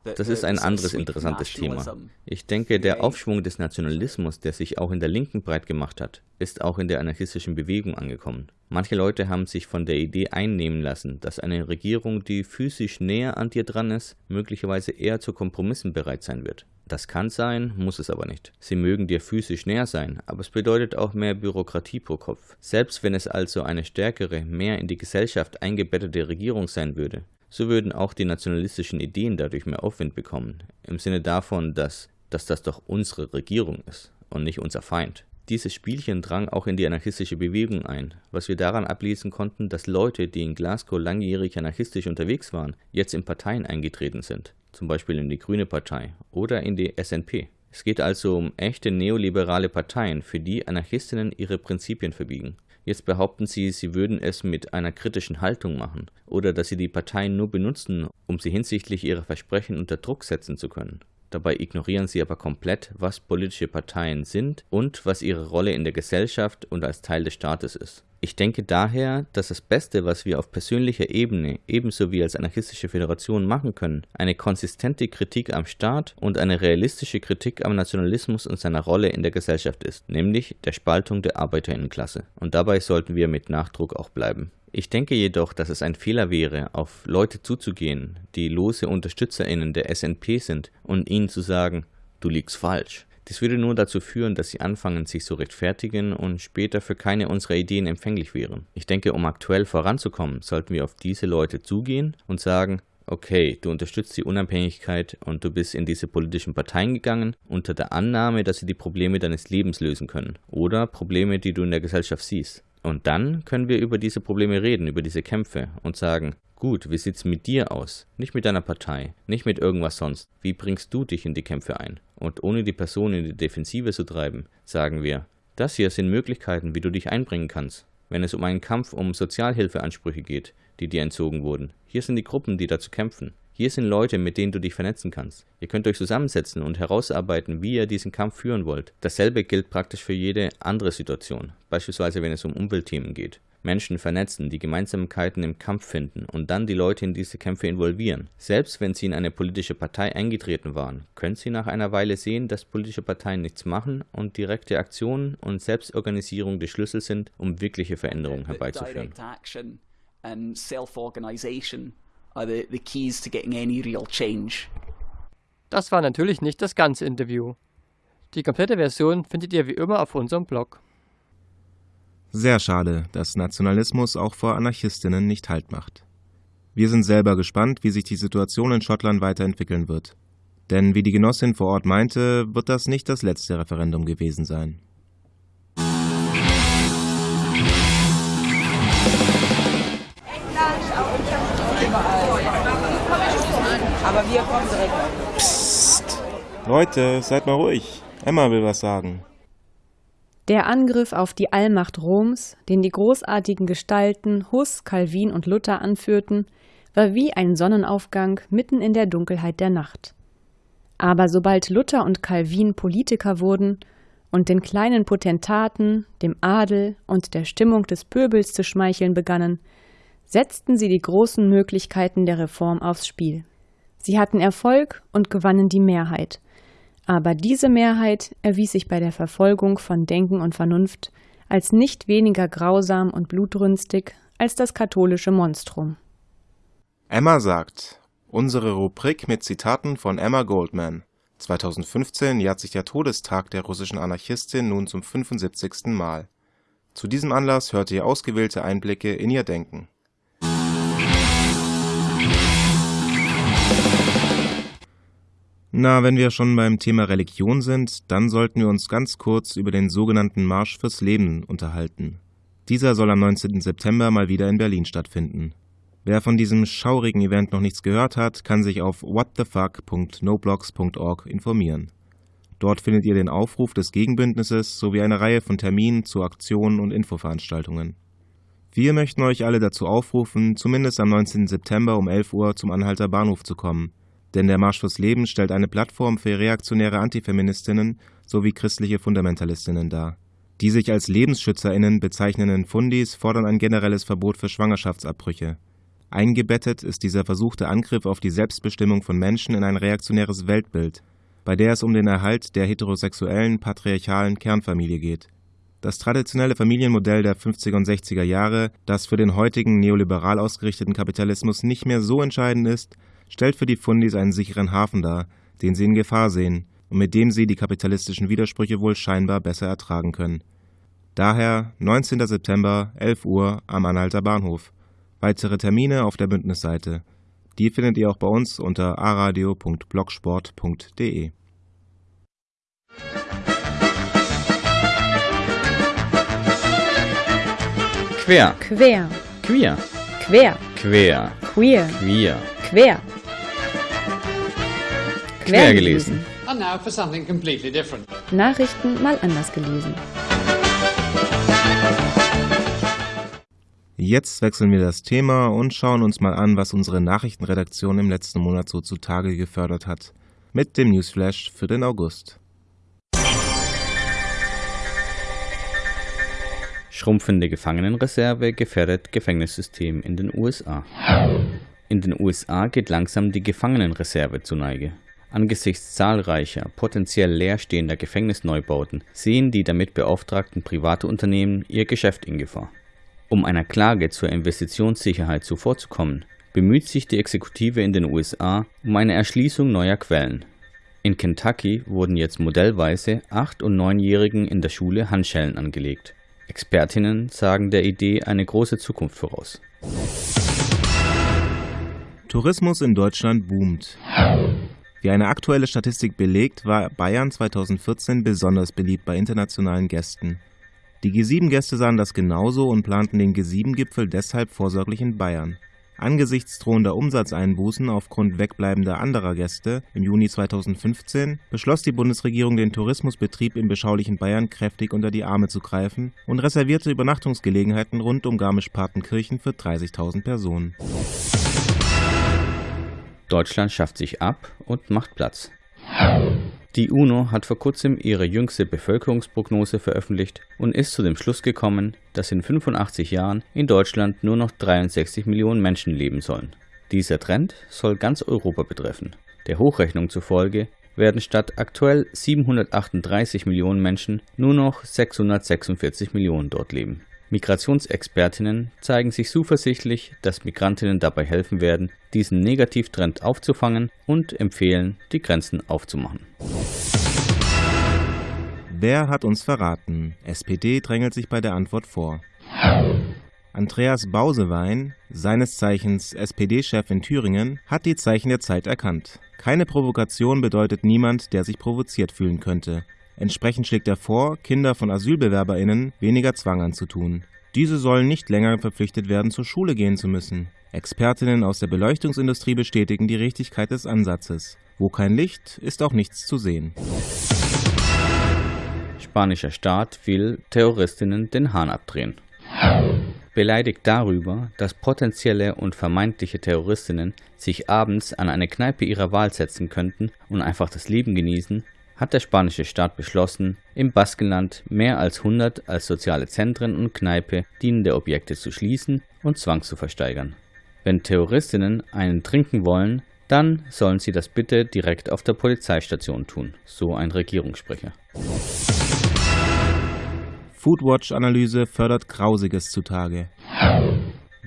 das ist ein anderes interessantes Thema. Ich denke, der Aufschwung des Nationalismus, der sich auch in der Linken breit gemacht hat, ist auch in der anarchistischen Bewegung angekommen. Manche Leute haben sich von der Idee einnehmen lassen, dass eine Regierung, die physisch näher an dir dran ist, möglicherweise eher zu Kompromissen bereit sein wird. Das kann sein, muss es aber nicht. Sie mögen dir physisch näher sein, aber es bedeutet auch mehr Bürokratie pro Kopf. Selbst wenn es also eine stärkere, mehr in die Gesellschaft eingebettete Regierung sein würde, so würden auch die nationalistischen Ideen dadurch mehr Aufwind bekommen, im Sinne davon, dass, dass das doch unsere Regierung ist und nicht unser Feind. Dieses Spielchen drang auch in die anarchistische Bewegung ein, was wir daran ablesen konnten, dass Leute, die in Glasgow langjährig anarchistisch unterwegs waren, jetzt in Parteien eingetreten sind, zum Beispiel in die Grüne Partei oder in die SNP. Es geht also um echte neoliberale Parteien, für die Anarchistinnen ihre Prinzipien verbiegen. Jetzt behaupten sie, sie würden es mit einer kritischen Haltung machen oder dass sie die Parteien nur benutzen, um sie hinsichtlich ihrer Versprechen unter Druck setzen zu können. Dabei ignorieren sie aber komplett, was politische Parteien sind und was ihre Rolle in der Gesellschaft und als Teil des Staates ist. Ich denke daher, dass das Beste, was wir auf persönlicher Ebene ebenso wie als anarchistische Föderation machen können, eine konsistente Kritik am Staat und eine realistische Kritik am Nationalismus und seiner Rolle in der Gesellschaft ist, nämlich der Spaltung der Arbeiterinnenklasse. Und dabei sollten wir mit Nachdruck auch bleiben. Ich denke jedoch, dass es ein Fehler wäre, auf Leute zuzugehen, die lose UnterstützerInnen der SNP sind und ihnen zu sagen, du liegst falsch. Dies würde nur dazu führen, dass sie anfangen, sich zu rechtfertigen und später für keine unserer Ideen empfänglich wären. Ich denke, um aktuell voranzukommen, sollten wir auf diese Leute zugehen und sagen, okay, du unterstützt die Unabhängigkeit und du bist in diese politischen Parteien gegangen, unter der Annahme, dass sie die Probleme deines Lebens lösen können oder Probleme, die du in der Gesellschaft siehst. Und dann können wir über diese Probleme reden, über diese Kämpfe und sagen, gut, wie sieht's mit dir aus? Nicht mit deiner Partei, nicht mit irgendwas sonst. Wie bringst du dich in die Kämpfe ein? Und ohne die Person in die Defensive zu treiben, sagen wir, das hier sind Möglichkeiten, wie du dich einbringen kannst. Wenn es um einen Kampf um Sozialhilfeansprüche geht, die dir entzogen wurden, hier sind die Gruppen, die dazu kämpfen. Hier sind Leute, mit denen du dich vernetzen kannst. Ihr könnt euch zusammensetzen und herausarbeiten, wie ihr diesen Kampf führen wollt. Dasselbe gilt praktisch für jede andere Situation, beispielsweise wenn es um Umweltthemen geht. Menschen vernetzen, die Gemeinsamkeiten im Kampf finden und dann die Leute in diese Kämpfe involvieren. Selbst wenn sie in eine politische Partei eingetreten waren, können sie nach einer Weile sehen, dass politische Parteien nichts machen und direkte Aktionen und Selbstorganisierung die Schlüssel sind, um wirkliche Veränderungen herbeizuführen are the, the keys to getting any real change. Das war natürlich nicht das ganze Interview. Die komplette Version findet ihr wie immer auf unserem Blog. Sehr schade, dass Nationalismus auch vor Anarchistinnen nicht Halt macht. Wir sind selber gespannt, wie sich die Situation in Schottland weiterentwickeln wird. Denn wie die Genossin vor Ort meinte, wird das nicht das letzte Referendum gewesen sein. Aber wir kommen direkt. Psst. Leute, seid mal ruhig. Emma will was sagen. Der Angriff auf die Allmacht Roms, den die großartigen Gestalten Huss, Calvin und Luther anführten, war wie ein Sonnenaufgang mitten in der Dunkelheit der Nacht. Aber sobald Luther und Calvin Politiker wurden und den kleinen Potentaten, dem Adel und der Stimmung des Pöbels zu schmeicheln begannen, setzten sie die großen Möglichkeiten der Reform aufs Spiel. Sie hatten Erfolg und gewannen die Mehrheit. Aber diese Mehrheit erwies sich bei der Verfolgung von Denken und Vernunft als nicht weniger grausam und blutrünstig als das katholische Monstrum. Emma sagt, Unsere Rubrik mit Zitaten von Emma Goldman. 2015 jährt sich der Todestag der russischen Anarchistin nun zum 75. Mal. Zu diesem Anlass hört ihr ausgewählte Einblicke in ihr Denken. Na, wenn wir schon beim Thema Religion sind, dann sollten wir uns ganz kurz über den sogenannten Marsch fürs Leben unterhalten. Dieser soll am 19. September mal wieder in Berlin stattfinden. Wer von diesem schaurigen Event noch nichts gehört hat, kann sich auf whatthefuck.noblogs.org informieren. Dort findet ihr den Aufruf des Gegenbündnisses sowie eine Reihe von Terminen zu Aktionen und Infoveranstaltungen. Wir möchten euch alle dazu aufrufen, zumindest am 19. September um 11 Uhr zum Anhalter Bahnhof zu kommen denn der Marsch fürs Leben stellt eine Plattform für reaktionäre Antifeministinnen sowie christliche Fundamentalistinnen dar. Die sich als LebensschützerInnen bezeichnenden Fundis fordern ein generelles Verbot für Schwangerschaftsabbrüche. Eingebettet ist dieser versuchte Angriff auf die Selbstbestimmung von Menschen in ein reaktionäres Weltbild, bei der es um den Erhalt der heterosexuellen, patriarchalen Kernfamilie geht. Das traditionelle Familienmodell der 50er und 60er Jahre, das für den heutigen neoliberal ausgerichteten Kapitalismus nicht mehr so entscheidend ist, stellt für die Fundis einen sicheren Hafen dar, den sie in Gefahr sehen und mit dem sie die kapitalistischen Widersprüche wohl scheinbar besser ertragen können. Daher 19. September, 11 Uhr am Anhalter Bahnhof. Weitere Termine auf der Bündnisseite. Die findet ihr auch bei uns unter aradio.blogsport.de. Quer. Quer. Queer. Quer. Quer. Queer. Queer. Quer. Quer gelesen. Nachrichten mal anders gelesen. Jetzt wechseln wir das Thema und schauen uns mal an, was unsere Nachrichtenredaktion im letzten Monat so zutage gefördert hat. Mit dem Newsflash für den August. Schrumpfende Gefangenenreserve gefährdet Gefängnissystem in den USA. In den USA geht langsam die Gefangenenreserve zu Neige. Angesichts zahlreicher, potenziell leerstehender Gefängnisneubauten sehen die damit beauftragten private Unternehmen ihr Geschäft in Gefahr. Um einer Klage zur Investitionssicherheit zuvorzukommen, bemüht sich die Exekutive in den USA um eine Erschließung neuer Quellen. In Kentucky wurden jetzt modellweise 8- und 9-Jährigen in der Schule Handschellen angelegt. Expertinnen sagen der Idee eine große Zukunft voraus. Tourismus in Deutschland boomt. Wie eine aktuelle Statistik belegt, war Bayern 2014 besonders beliebt bei internationalen Gästen. Die G7-Gäste sahen das genauso und planten den G7-Gipfel deshalb vorsorglich in Bayern. Angesichts drohender Umsatzeinbußen aufgrund wegbleibender anderer Gäste im Juni 2015 beschloss die Bundesregierung, den Tourismusbetrieb im beschaulichen Bayern kräftig unter die Arme zu greifen und reservierte Übernachtungsgelegenheiten rund um Garmisch-Partenkirchen für 30.000 Personen. Deutschland schafft sich ab und macht Platz. Die UNO hat vor kurzem ihre jüngste Bevölkerungsprognose veröffentlicht und ist zu dem Schluss gekommen, dass in 85 Jahren in Deutschland nur noch 63 Millionen Menschen leben sollen. Dieser Trend soll ganz Europa betreffen. Der Hochrechnung zufolge werden statt aktuell 738 Millionen Menschen nur noch 646 Millionen dort leben. Migrationsexpertinnen zeigen sich zuversichtlich, dass Migrantinnen dabei helfen werden, diesen Negativtrend aufzufangen und empfehlen, die Grenzen aufzumachen. Wer hat uns verraten? SPD drängelt sich bei der Antwort vor. Andreas Bausewein, seines Zeichens SPD-Chef in Thüringen, hat die Zeichen der Zeit erkannt. Keine Provokation bedeutet niemand, der sich provoziert fühlen könnte. Entsprechend schlägt er vor, Kinder von AsylbewerberInnen weniger Zwang anzutun. Diese sollen nicht länger verpflichtet werden, zur Schule gehen zu müssen. Expertinnen aus der Beleuchtungsindustrie bestätigen die Richtigkeit des Ansatzes. Wo kein Licht, ist auch nichts zu sehen. Spanischer Staat will Terroristinnen den Hahn abdrehen. Beleidigt darüber, dass potenzielle und vermeintliche Terroristinnen sich abends an eine Kneipe ihrer Wahl setzen könnten und einfach das Leben genießen, hat der spanische Staat beschlossen, im Baskenland mehr als 100 als soziale Zentren und Kneipe dienende Objekte zu schließen und Zwang zu versteigern. Wenn Terroristinnen einen trinken wollen, dann sollen sie das bitte direkt auf der Polizeistation tun, so ein Regierungssprecher. Foodwatch-Analyse fördert Grausiges zutage.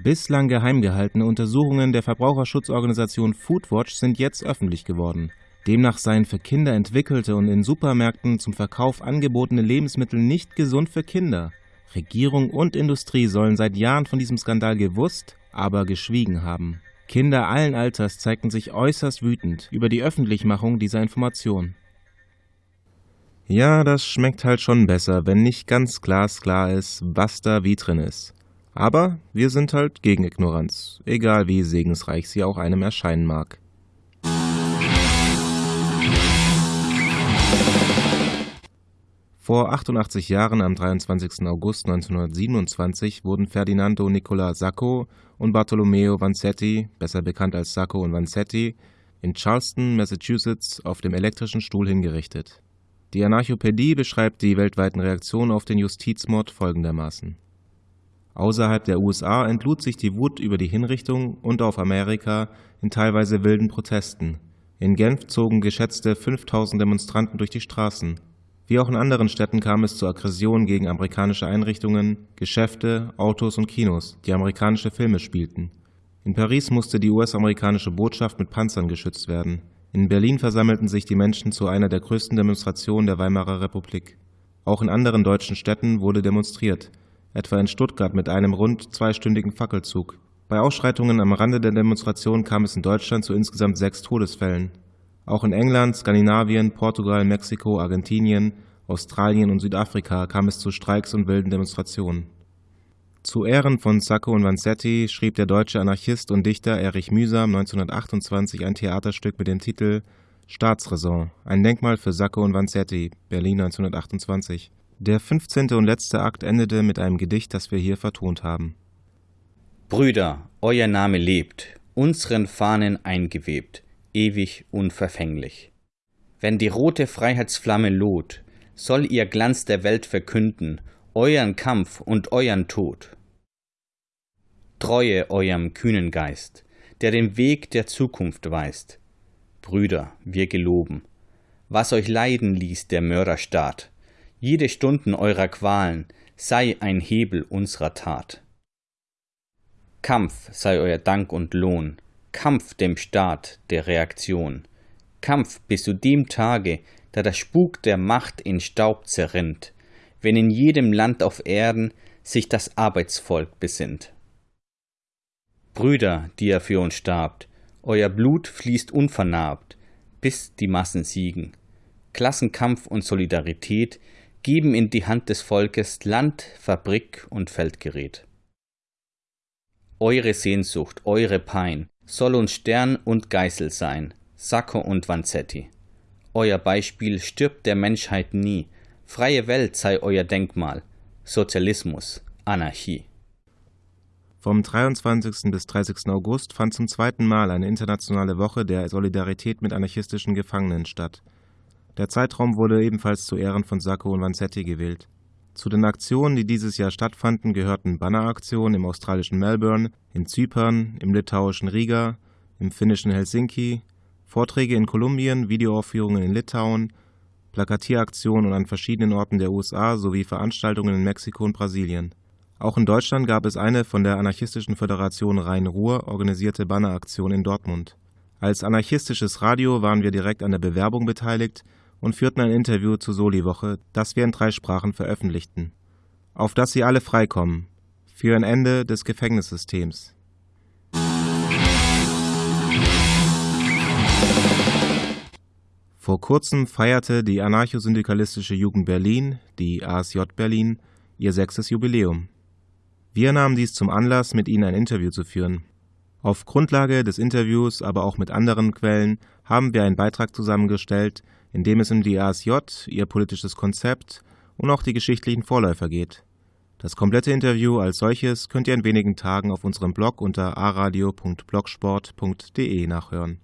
Bislang geheim gehaltene Untersuchungen der Verbraucherschutzorganisation Foodwatch sind jetzt öffentlich geworden. Demnach seien für Kinder entwickelte und in Supermärkten zum Verkauf angebotene Lebensmittel nicht gesund für Kinder. Regierung und Industrie sollen seit Jahren von diesem Skandal gewusst, aber geschwiegen haben. Kinder allen Alters zeigten sich äußerst wütend über die Öffentlichmachung dieser Information. Ja, das schmeckt halt schon besser, wenn nicht ganz glasklar ist, was da wie drin ist. Aber wir sind halt gegen Ignoranz, egal wie segensreich sie auch einem erscheinen mag. Vor 88 Jahren, am 23. August 1927, wurden Ferdinando Nicola Sacco und Bartolomeo Vanzetti, besser bekannt als Sacco und Vanzetti, in Charleston, Massachusetts, auf dem elektrischen Stuhl hingerichtet. Die Anarchopädie beschreibt die weltweiten Reaktionen auf den Justizmord folgendermaßen. Außerhalb der USA entlud sich die Wut über die Hinrichtung und auf Amerika in teilweise wilden Protesten. In Genf zogen geschätzte 5000 Demonstranten durch die Straßen. Wie auch in anderen Städten kam es zu Aggressionen gegen amerikanische Einrichtungen, Geschäfte, Autos und Kinos, die amerikanische Filme spielten. In Paris musste die US-amerikanische Botschaft mit Panzern geschützt werden. In Berlin versammelten sich die Menschen zu einer der größten Demonstrationen der Weimarer Republik. Auch in anderen deutschen Städten wurde demonstriert, etwa in Stuttgart mit einem rund zweistündigen Fackelzug. Bei Ausschreitungen am Rande der Demonstration kam es in Deutschland zu insgesamt sechs Todesfällen. Auch in England, Skandinavien, Portugal, Mexiko, Argentinien, Australien und Südafrika kam es zu Streiks und wilden Demonstrationen. Zu Ehren von Sacco und Vanzetti schrieb der deutsche Anarchist und Dichter Erich Mühsam 1928 ein Theaterstück mit dem Titel Staatsräson, ein Denkmal für Sacco und Vanzetti, Berlin 1928. Der 15. und letzte Akt endete mit einem Gedicht, das wir hier vertont haben. Brüder, euer Name lebt, unseren Fahnen eingewebt, ewig unverfänglich. Wenn die rote Freiheitsflamme loht, soll ihr Glanz der Welt verkünden, euren Kampf und euren Tod. Treue eurem kühnen Geist, der den Weg der Zukunft weist. Brüder, wir geloben, was euch leiden ließ der Mörderstaat, jede Stunden eurer Qualen sei ein Hebel unserer Tat. Kampf sei euer Dank und Lohn, Kampf dem Staat der Reaktion, Kampf bis zu dem Tage, da der Spuk der Macht in Staub zerrinnt, wenn in jedem Land auf Erden sich das Arbeitsvolk besinnt. Brüder, die er für uns starbt, euer Blut fließt unvernarbt, bis die Massen siegen. Klassenkampf und Solidarität geben in die Hand des Volkes Land, Fabrik und Feldgerät. Eure Sehnsucht, eure Pein soll uns Stern und Geißel sein, Sacco und Vanzetti. Euer Beispiel stirbt der Menschheit nie, freie Welt sei euer Denkmal, Sozialismus, Anarchie. Vom 23. bis 30. August fand zum zweiten Mal eine internationale Woche der Solidarität mit anarchistischen Gefangenen statt. Der Zeitraum wurde ebenfalls zu Ehren von Sacco und Vanzetti gewählt. Zu den Aktionen, die dieses Jahr stattfanden, gehörten Banneraktionen im australischen Melbourne, in Zypern, im litauischen Riga, im finnischen Helsinki, Vorträge in Kolumbien, Videoaufführungen in Litauen, Plakatieraktionen an verschiedenen Orten der USA sowie Veranstaltungen in Mexiko und Brasilien. Auch in Deutschland gab es eine von der anarchistischen Föderation Rhein-Ruhr organisierte Banneraktion in Dortmund. Als anarchistisches Radio waren wir direkt an der Bewerbung beteiligt und führten ein Interview zur Soli-Woche, das wir in drei Sprachen veröffentlichten. Auf dass sie alle freikommen. Für ein Ende des Gefängnissystems. Vor kurzem feierte die anarchosyndikalistische Jugend Berlin, die ASJ Berlin, ihr sechstes Jubiläum. Wir nahmen dies zum Anlass, mit ihnen ein Interview zu führen. Auf Grundlage des Interviews, aber auch mit anderen Quellen, haben wir einen Beitrag zusammengestellt, in dem es um die ASJ, ihr politisches Konzept und auch die geschichtlichen Vorläufer geht. Das komplette Interview als solches könnt ihr in wenigen Tagen auf unserem Blog unter aradio.blogsport.de nachhören.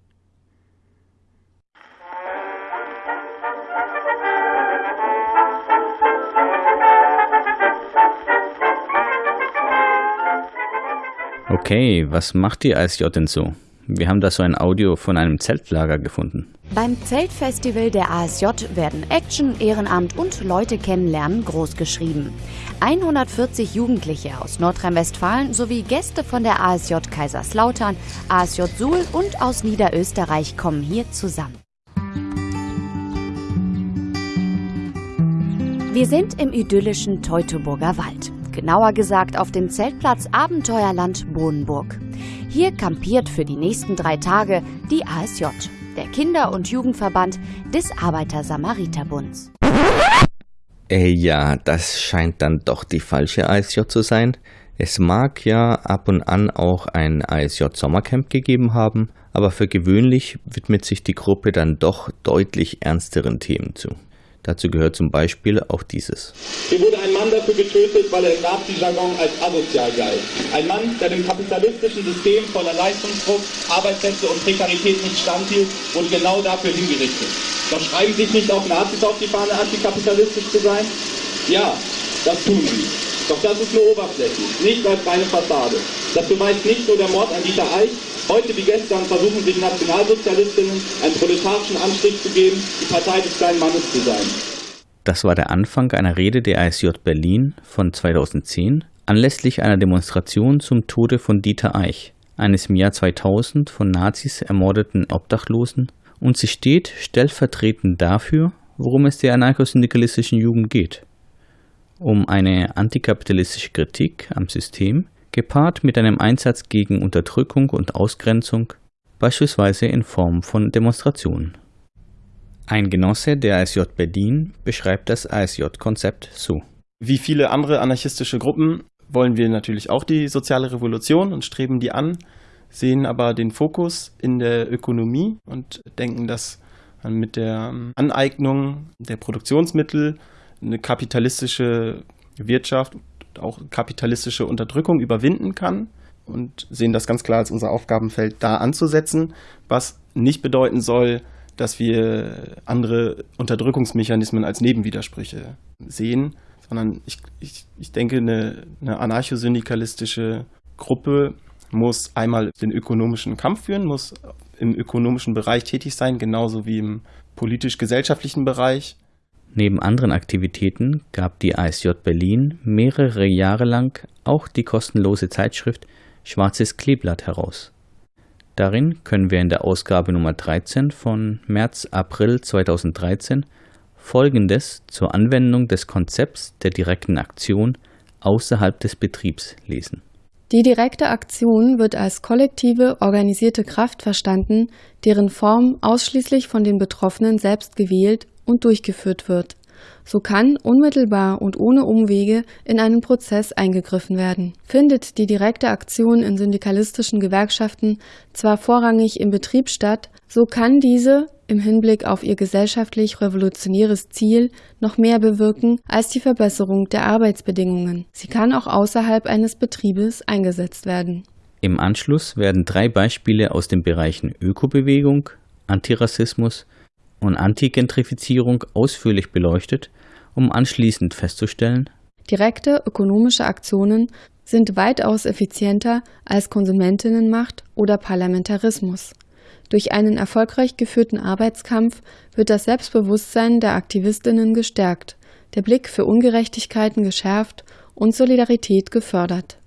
Okay, was macht die ASJ denn so? Wir haben da so ein Audio von einem Zeltlager gefunden. Beim Zeltfestival der ASJ werden Action, Ehrenamt und Leute kennenlernen großgeschrieben. 140 Jugendliche aus Nordrhein-Westfalen sowie Gäste von der ASJ Kaiserslautern, ASJ Suhl und aus Niederösterreich kommen hier zusammen. Wir sind im idyllischen Teutoburger Wald. Genauer gesagt auf dem Zeltplatz Abenteuerland Bohnenburg. Hier kampiert für die nächsten drei Tage die ASJ, der Kinder- und Jugendverband des Arbeiter-Samariter-Bunds. Äh, ja, das scheint dann doch die falsche ASJ zu sein. Es mag ja ab und an auch ein ASJ-Sommercamp gegeben haben, aber für gewöhnlich widmet sich die Gruppe dann doch deutlich ernsteren Themen zu. Dazu gehört zum Beispiel auch dieses. Hier wurde ein Mann dafür getötet, weil er im Nazi-Jargon als asozial galt. Ein Mann, der dem kapitalistischen System voller Leistungsdruck, Arbeitsplätze und Prekarität nicht standhielt, wurde genau dafür hingerichtet. Doch schreiben sich nicht auch Nazis auf die Fahne, antikapitalistisch zu sein? Ja, das tun sie. Doch das ist nur oberflächlich, nicht als reine Fassade. Das beweist nicht nur der Mord an Dieter Eich, Heute wie gestern versuchen sich Nationalsozialistinnen einen proletarischen Anstrich zu geben, die Partei des kleinen Mannes zu sein. Das war der Anfang einer Rede der ISJ Berlin von 2010 anlässlich einer Demonstration zum Tode von Dieter Eich, eines im Jahr 2000 von Nazis ermordeten Obdachlosen, und sie steht stellvertretend dafür, worum es der anarchosyndikalistischen Jugend geht. Um eine antikapitalistische Kritik am System, gepaart mit einem Einsatz gegen Unterdrückung und Ausgrenzung, beispielsweise in Form von Demonstrationen. Ein Genosse der ASJ Berlin beschreibt das ASJ-Konzept so. Wie viele andere anarchistische Gruppen wollen wir natürlich auch die soziale Revolution und streben die an, sehen aber den Fokus in der Ökonomie und denken, dass man mit der Aneignung der Produktionsmittel eine kapitalistische Wirtschaft auch kapitalistische Unterdrückung überwinden kann und sehen das ganz klar als unser Aufgabenfeld da anzusetzen, was nicht bedeuten soll, dass wir andere Unterdrückungsmechanismen als Nebenwidersprüche sehen, sondern ich, ich, ich denke, eine, eine anarchosyndikalistische Gruppe muss einmal den ökonomischen Kampf führen, muss im ökonomischen Bereich tätig sein, genauso wie im politisch-gesellschaftlichen Bereich. Neben anderen Aktivitäten gab die ASJ Berlin mehrere Jahre lang auch die kostenlose Zeitschrift Schwarzes Kleeblatt heraus. Darin können wir in der Ausgabe Nummer 13 von März-April 2013 Folgendes zur Anwendung des Konzepts der direkten Aktion außerhalb des Betriebs lesen. Die direkte Aktion wird als kollektive, organisierte Kraft verstanden, deren Form ausschließlich von den Betroffenen selbst gewählt und durchgeführt wird. So kann unmittelbar und ohne Umwege in einen Prozess eingegriffen werden. Findet die direkte Aktion in syndikalistischen Gewerkschaften zwar vorrangig im Betrieb statt, so kann diese im Hinblick auf ihr gesellschaftlich revolutionäres Ziel noch mehr bewirken als die Verbesserung der Arbeitsbedingungen. Sie kann auch außerhalb eines Betriebes eingesetzt werden. Im Anschluss werden drei Beispiele aus den Bereichen Ökobewegung, Antirassismus und Antigentrifizierung ausführlich beleuchtet, um anschließend festzustellen, direkte ökonomische Aktionen sind weitaus effizienter als Konsumentinnenmacht oder Parlamentarismus. Durch einen erfolgreich geführten Arbeitskampf wird das Selbstbewusstsein der Aktivistinnen gestärkt, der Blick für Ungerechtigkeiten geschärft und Solidarität gefördert.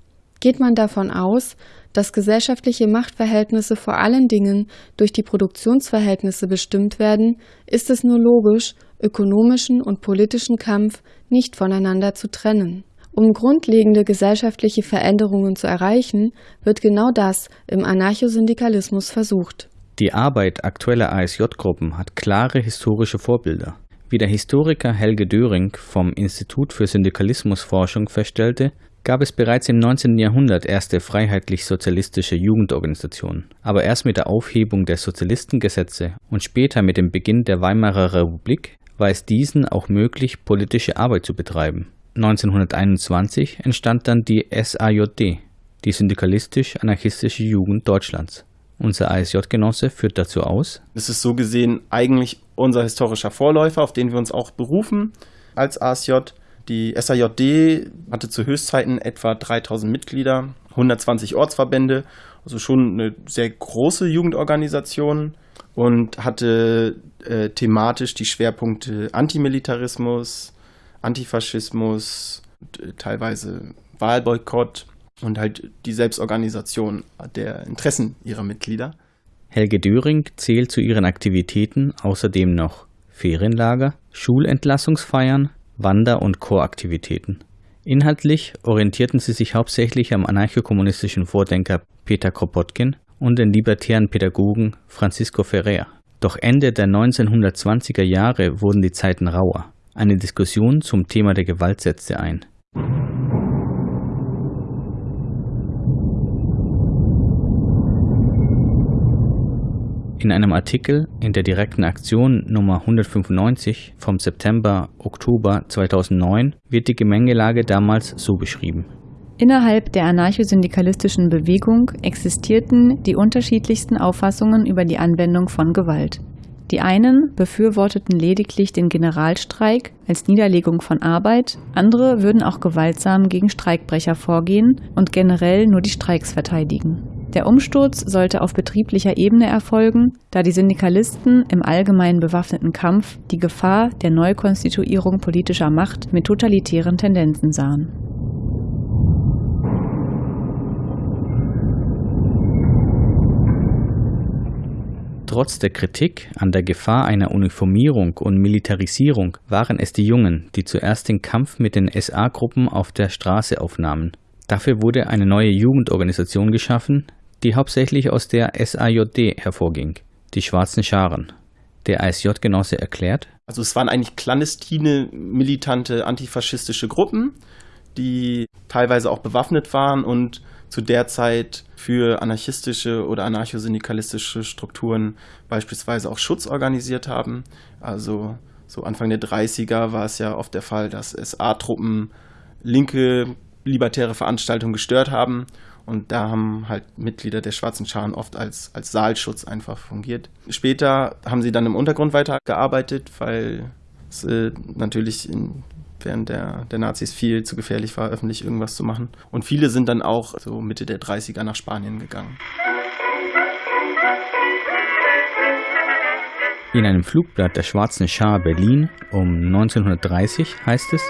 Geht man davon aus, dass gesellschaftliche Machtverhältnisse vor allen Dingen durch die Produktionsverhältnisse bestimmt werden, ist es nur logisch, ökonomischen und politischen Kampf nicht voneinander zu trennen. Um grundlegende gesellschaftliche Veränderungen zu erreichen, wird genau das im Anarchosyndikalismus versucht. Die Arbeit aktueller ASJ-Gruppen hat klare historische Vorbilder. Wie der Historiker Helge Döring vom Institut für Syndikalismusforschung feststellte, gab es bereits im 19. Jahrhundert erste freiheitlich-sozialistische Jugendorganisationen. Aber erst mit der Aufhebung der Sozialistengesetze und später mit dem Beginn der Weimarer Republik war es diesen auch möglich, politische Arbeit zu betreiben. 1921 entstand dann die SAJD, die Syndikalistisch-Anarchistische Jugend Deutschlands. Unser ASJ-Genosse führt dazu aus. Es ist so gesehen eigentlich unser historischer Vorläufer, auf den wir uns auch berufen als ASJ. Die SAJD hatte zu Höchstzeiten etwa 3000 Mitglieder, 120 Ortsverbände also schon eine sehr große Jugendorganisation und hatte äh, thematisch die Schwerpunkte Antimilitarismus, Antifaschismus, teilweise Wahlboykott und halt die Selbstorganisation der Interessen ihrer Mitglieder. Helge Döring zählt zu ihren Aktivitäten außerdem noch Ferienlager, Schulentlassungsfeiern, Wander- und Choraktivitäten. Inhaltlich orientierten sie sich hauptsächlich am anarchokommunistischen Vordenker Peter Kropotkin und den libertären Pädagogen Francisco Ferrer. Doch Ende der 1920er Jahre wurden die Zeiten rauer. Eine Diskussion zum Thema der Gewalt setzte ein. In einem Artikel in der direkten Aktion Nummer 195 vom September-Oktober 2009 wird die Gemengelage damals so beschrieben. Innerhalb der anarchosyndikalistischen Bewegung existierten die unterschiedlichsten Auffassungen über die Anwendung von Gewalt. Die einen befürworteten lediglich den Generalstreik als Niederlegung von Arbeit, andere würden auch gewaltsam gegen Streikbrecher vorgehen und generell nur die Streiks verteidigen. Der Umsturz sollte auf betrieblicher Ebene erfolgen, da die Syndikalisten im allgemeinen bewaffneten Kampf die Gefahr der Neukonstituierung politischer Macht mit totalitären Tendenzen sahen. Trotz der Kritik an der Gefahr einer Uniformierung und Militarisierung waren es die Jungen, die zuerst den Kampf mit den SA-Gruppen auf der Straße aufnahmen. Dafür wurde eine neue Jugendorganisation geschaffen, die hauptsächlich aus der SAJD hervorging, die Schwarzen Scharen. Der ASJ-Genosse erklärt, also es waren eigentlich clandestine, militante, antifaschistische Gruppen, die teilweise auch bewaffnet waren und zu der Zeit für anarchistische oder anarchosyndikalistische Strukturen beispielsweise auch Schutz organisiert haben. Also so Anfang der 30er war es ja oft der Fall, dass SA-Truppen linke libertäre Veranstaltungen gestört haben und da haben halt Mitglieder der Schwarzen Scharen oft als, als Saalschutz einfach fungiert. Später haben sie dann im Untergrund weitergearbeitet, weil es äh, natürlich in, während der, der Nazis viel zu gefährlich war, öffentlich irgendwas zu machen. Und viele sind dann auch so Mitte der 30er nach Spanien gegangen. In einem Flugblatt der Schwarzen Schar Berlin um 1930 heißt es,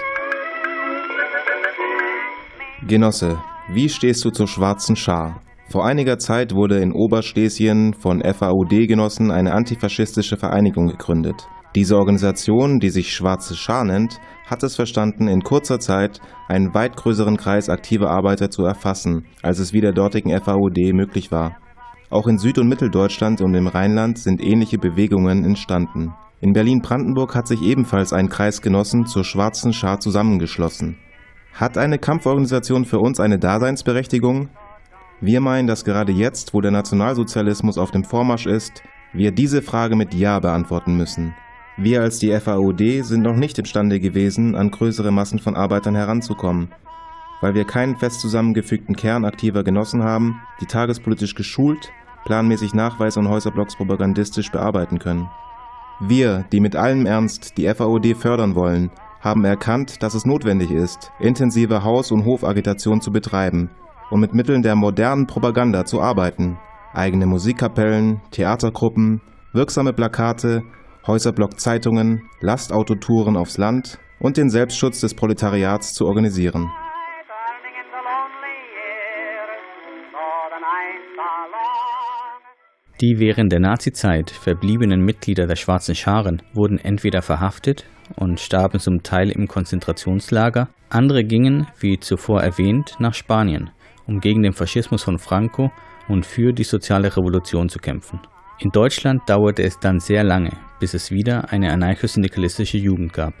Genosse, wie stehst du zur Schwarzen Schar? Vor einiger Zeit wurde in Oberschlesien von FAUD-Genossen eine antifaschistische Vereinigung gegründet. Diese Organisation, die sich Schwarze Schar nennt, hat es verstanden, in kurzer Zeit einen weit größeren Kreis aktiver Arbeiter zu erfassen, als es wie der dortigen FAUD möglich war. Auch in Süd- und Mitteldeutschland und im Rheinland sind ähnliche Bewegungen entstanden. In Berlin-Brandenburg hat sich ebenfalls ein Kreis Genossen zur Schwarzen Schar zusammengeschlossen. Hat eine Kampforganisation für uns eine Daseinsberechtigung? Wir meinen, dass gerade jetzt, wo der Nationalsozialismus auf dem Vormarsch ist, wir diese Frage mit Ja beantworten müssen. Wir als die FAOD sind noch nicht imstande gewesen, an größere Massen von Arbeitern heranzukommen, weil wir keinen fest zusammengefügten Kern aktiver Genossen haben, die tagespolitisch geschult, planmäßig Nachweis und Häuserblocks propagandistisch bearbeiten können. Wir, die mit allem Ernst die FAOD fördern wollen, haben erkannt, dass es notwendig ist, intensive Haus- und Hofagitation zu betreiben und mit Mitteln der modernen Propaganda zu arbeiten. Eigene Musikkapellen, Theatergruppen, wirksame Plakate, Häuserblock-Zeitungen, Lastautotouren aufs Land und den Selbstschutz des Proletariats zu organisieren. Die während der Nazizeit verbliebenen Mitglieder der Schwarzen Scharen wurden entweder verhaftet und starben zum Teil im Konzentrationslager, andere gingen, wie zuvor erwähnt, nach Spanien, um gegen den Faschismus von Franco und für die soziale Revolution zu kämpfen. In Deutschland dauerte es dann sehr lange, bis es wieder eine anarchosyndikalistische Jugend gab.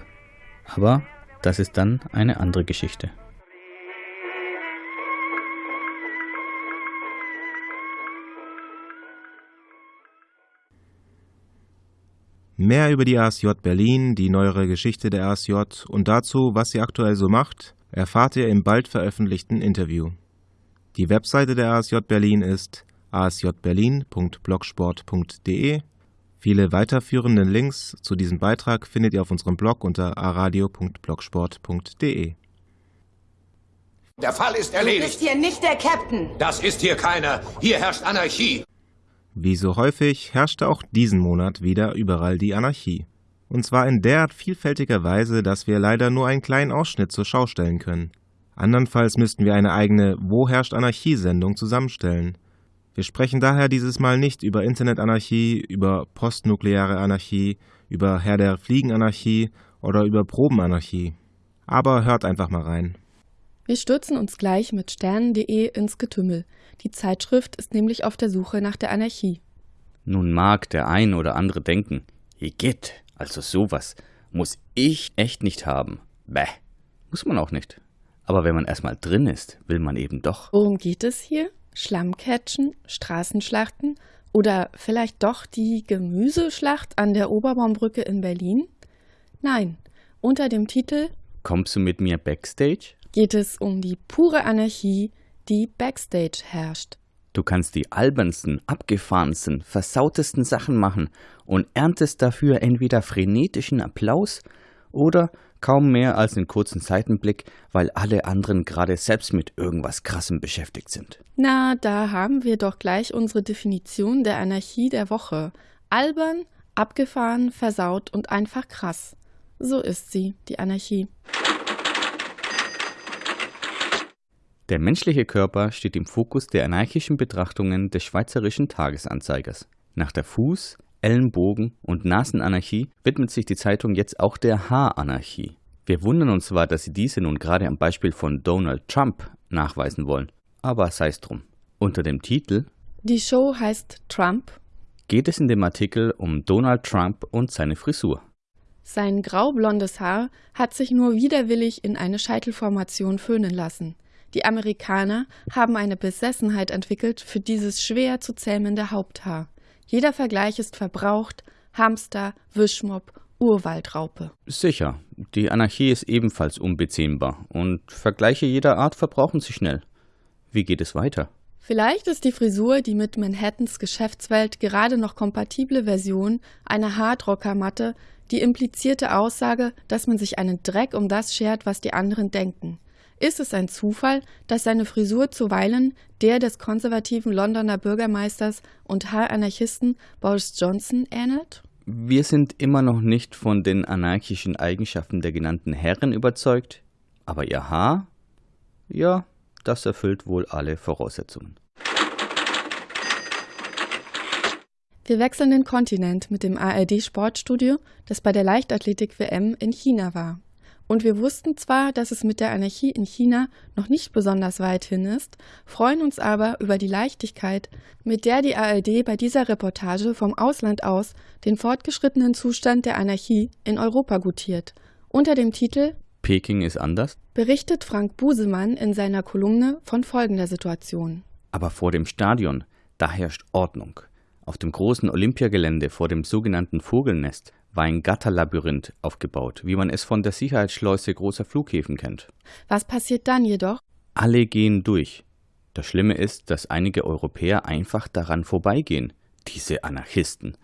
Aber das ist dann eine andere Geschichte. Mehr über die ASJ Berlin, die neuere Geschichte der ASJ und dazu, was sie aktuell so macht, erfahrt ihr im bald veröffentlichten Interview. Die Webseite der ASJ Berlin ist asjberlin.blogsport.de. Viele weiterführende Links zu diesem Beitrag findet ihr auf unserem Blog unter aradio.blogsport.de. Der Fall ist Du erledigt. bist hier nicht der Captain. Das ist hier keiner. Hier herrscht Anarchie. Wie so häufig herrschte auch diesen Monat wieder überall die Anarchie. Und zwar in derart vielfältiger Weise, dass wir leider nur einen kleinen Ausschnitt zur Schau stellen können. Andernfalls müssten wir eine eigene Wo herrscht Anarchie-Sendung zusammenstellen. Wir sprechen daher dieses Mal nicht über Internetanarchie, über postnukleare Anarchie, über Herr der Fliegenanarchie oder über Probenanarchie. Aber hört einfach mal rein. Wir stürzen uns gleich mit Sternen.de ins Getümmel. Die Zeitschrift ist nämlich auf der Suche nach der Anarchie. Nun mag der ein oder andere denken, Igitt, also sowas muss ich echt nicht haben. Bäh, muss man auch nicht. Aber wenn man erstmal drin ist, will man eben doch. Worum geht es hier? Schlammcatchen, Straßenschlachten oder vielleicht doch die Gemüseschlacht an der Oberbaumbrücke in Berlin? Nein, unter dem Titel Kommst du mit mir backstage? geht es um die pure Anarchie, die backstage herrscht. Du kannst die albernsten, abgefahrensten, versautesten Sachen machen und erntest dafür entweder frenetischen Applaus oder kaum mehr als einen kurzen Seitenblick, weil alle anderen gerade selbst mit irgendwas Krassem beschäftigt sind. Na, da haben wir doch gleich unsere Definition der Anarchie der Woche. Albern, abgefahren, versaut und einfach krass. So ist sie, die Anarchie. Der menschliche Körper steht im Fokus der anarchischen Betrachtungen des Schweizerischen Tagesanzeigers. Nach der Fuß-, Ellenbogen- und Nasenanarchie widmet sich die Zeitung jetzt auch der Haaranarchie. Wir wundern uns zwar, dass sie diese nun gerade am Beispiel von Donald Trump nachweisen wollen, aber sei es drum. Unter dem Titel Die Show heißt Trump. geht es in dem Artikel um Donald Trump und seine Frisur. Sein graublondes Haar hat sich nur widerwillig in eine Scheitelformation föhnen lassen. Die Amerikaner haben eine Besessenheit entwickelt für dieses schwer zu zähmende Haupthaar. Jeder Vergleich ist verbraucht, Hamster, Wischmopp, Urwaldraupe. Sicher, die Anarchie ist ebenfalls unbezähmbar und Vergleiche jeder Art verbrauchen sich schnell. Wie geht es weiter? Vielleicht ist die Frisur die mit Manhattans Geschäftswelt gerade noch kompatible Version einer Hardrockermatte die implizierte Aussage, dass man sich einen Dreck um das schert, was die anderen denken. Ist es ein Zufall, dass seine Frisur zuweilen der des konservativen Londoner Bürgermeisters und Haaranarchisten Boris Johnson ähnelt? Wir sind immer noch nicht von den anarchischen Eigenschaften der genannten Herren überzeugt, aber ihr Haar? Ja, das erfüllt wohl alle Voraussetzungen. Wir wechseln den Kontinent mit dem ARD-Sportstudio, das bei der Leichtathletik-WM in China war. Und wir wussten zwar, dass es mit der Anarchie in China noch nicht besonders weit hin ist, freuen uns aber über die Leichtigkeit, mit der die ARD bei dieser Reportage vom Ausland aus den fortgeschrittenen Zustand der Anarchie in Europa gutiert. Unter dem Titel Peking ist anders, berichtet Frank Busemann in seiner Kolumne von folgender Situation. aber vor dem Stadion, da herrscht Ordnung. Auf dem großen Olympiagelände vor dem sogenannten Vogelnest war ein Gatterlabyrinth aufgebaut, wie man es von der Sicherheitsschleuse großer Flughäfen kennt. Was passiert dann jedoch? Alle gehen durch. Das Schlimme ist, dass einige Europäer einfach daran vorbeigehen. Diese Anarchisten.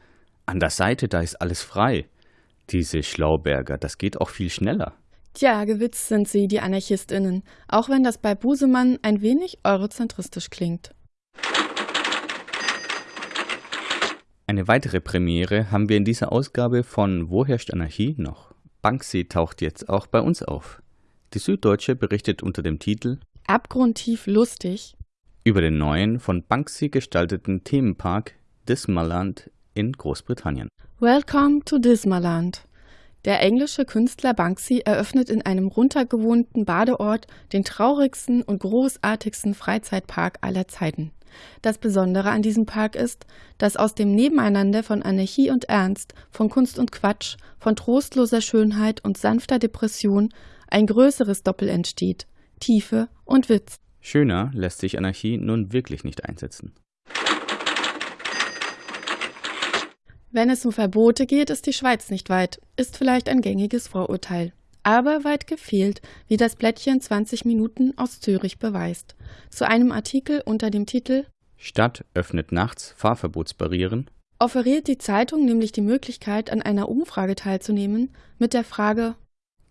An der Seite, da ist alles frei. Diese Schlauberger, das geht auch viel schneller. Tja, gewitzt sind sie, die AnarchistInnen, auch wenn das bei Busemann ein wenig eurozentristisch klingt. Eine weitere Premiere haben wir in dieser Ausgabe von Wo herrscht Anarchie noch? Banksy taucht jetzt auch bei uns auf. Die Süddeutsche berichtet unter dem Titel Abgrundtief lustig über den neuen von Banksy gestalteten Themenpark Dismaland in Großbritannien. Welcome to Dismaland. Der englische Künstler Banksy eröffnet in einem runtergewohnten Badeort den traurigsten und großartigsten Freizeitpark aller Zeiten. Das Besondere an diesem Park ist, dass aus dem Nebeneinander von Anarchie und Ernst, von Kunst und Quatsch, von trostloser Schönheit und sanfter Depression ein größeres Doppel entsteht: Tiefe und Witz. Schöner lässt sich Anarchie nun wirklich nicht einsetzen. Wenn es um Verbote geht, ist die Schweiz nicht weit, ist vielleicht ein gängiges Vorurteil. Aber weit gefehlt, wie das Blättchen 20 Minuten aus Zürich beweist. Zu einem Artikel unter dem Titel Stadt öffnet nachts Fahrverbotsbarrieren offeriert die Zeitung nämlich die Möglichkeit, an einer Umfrage teilzunehmen mit der Frage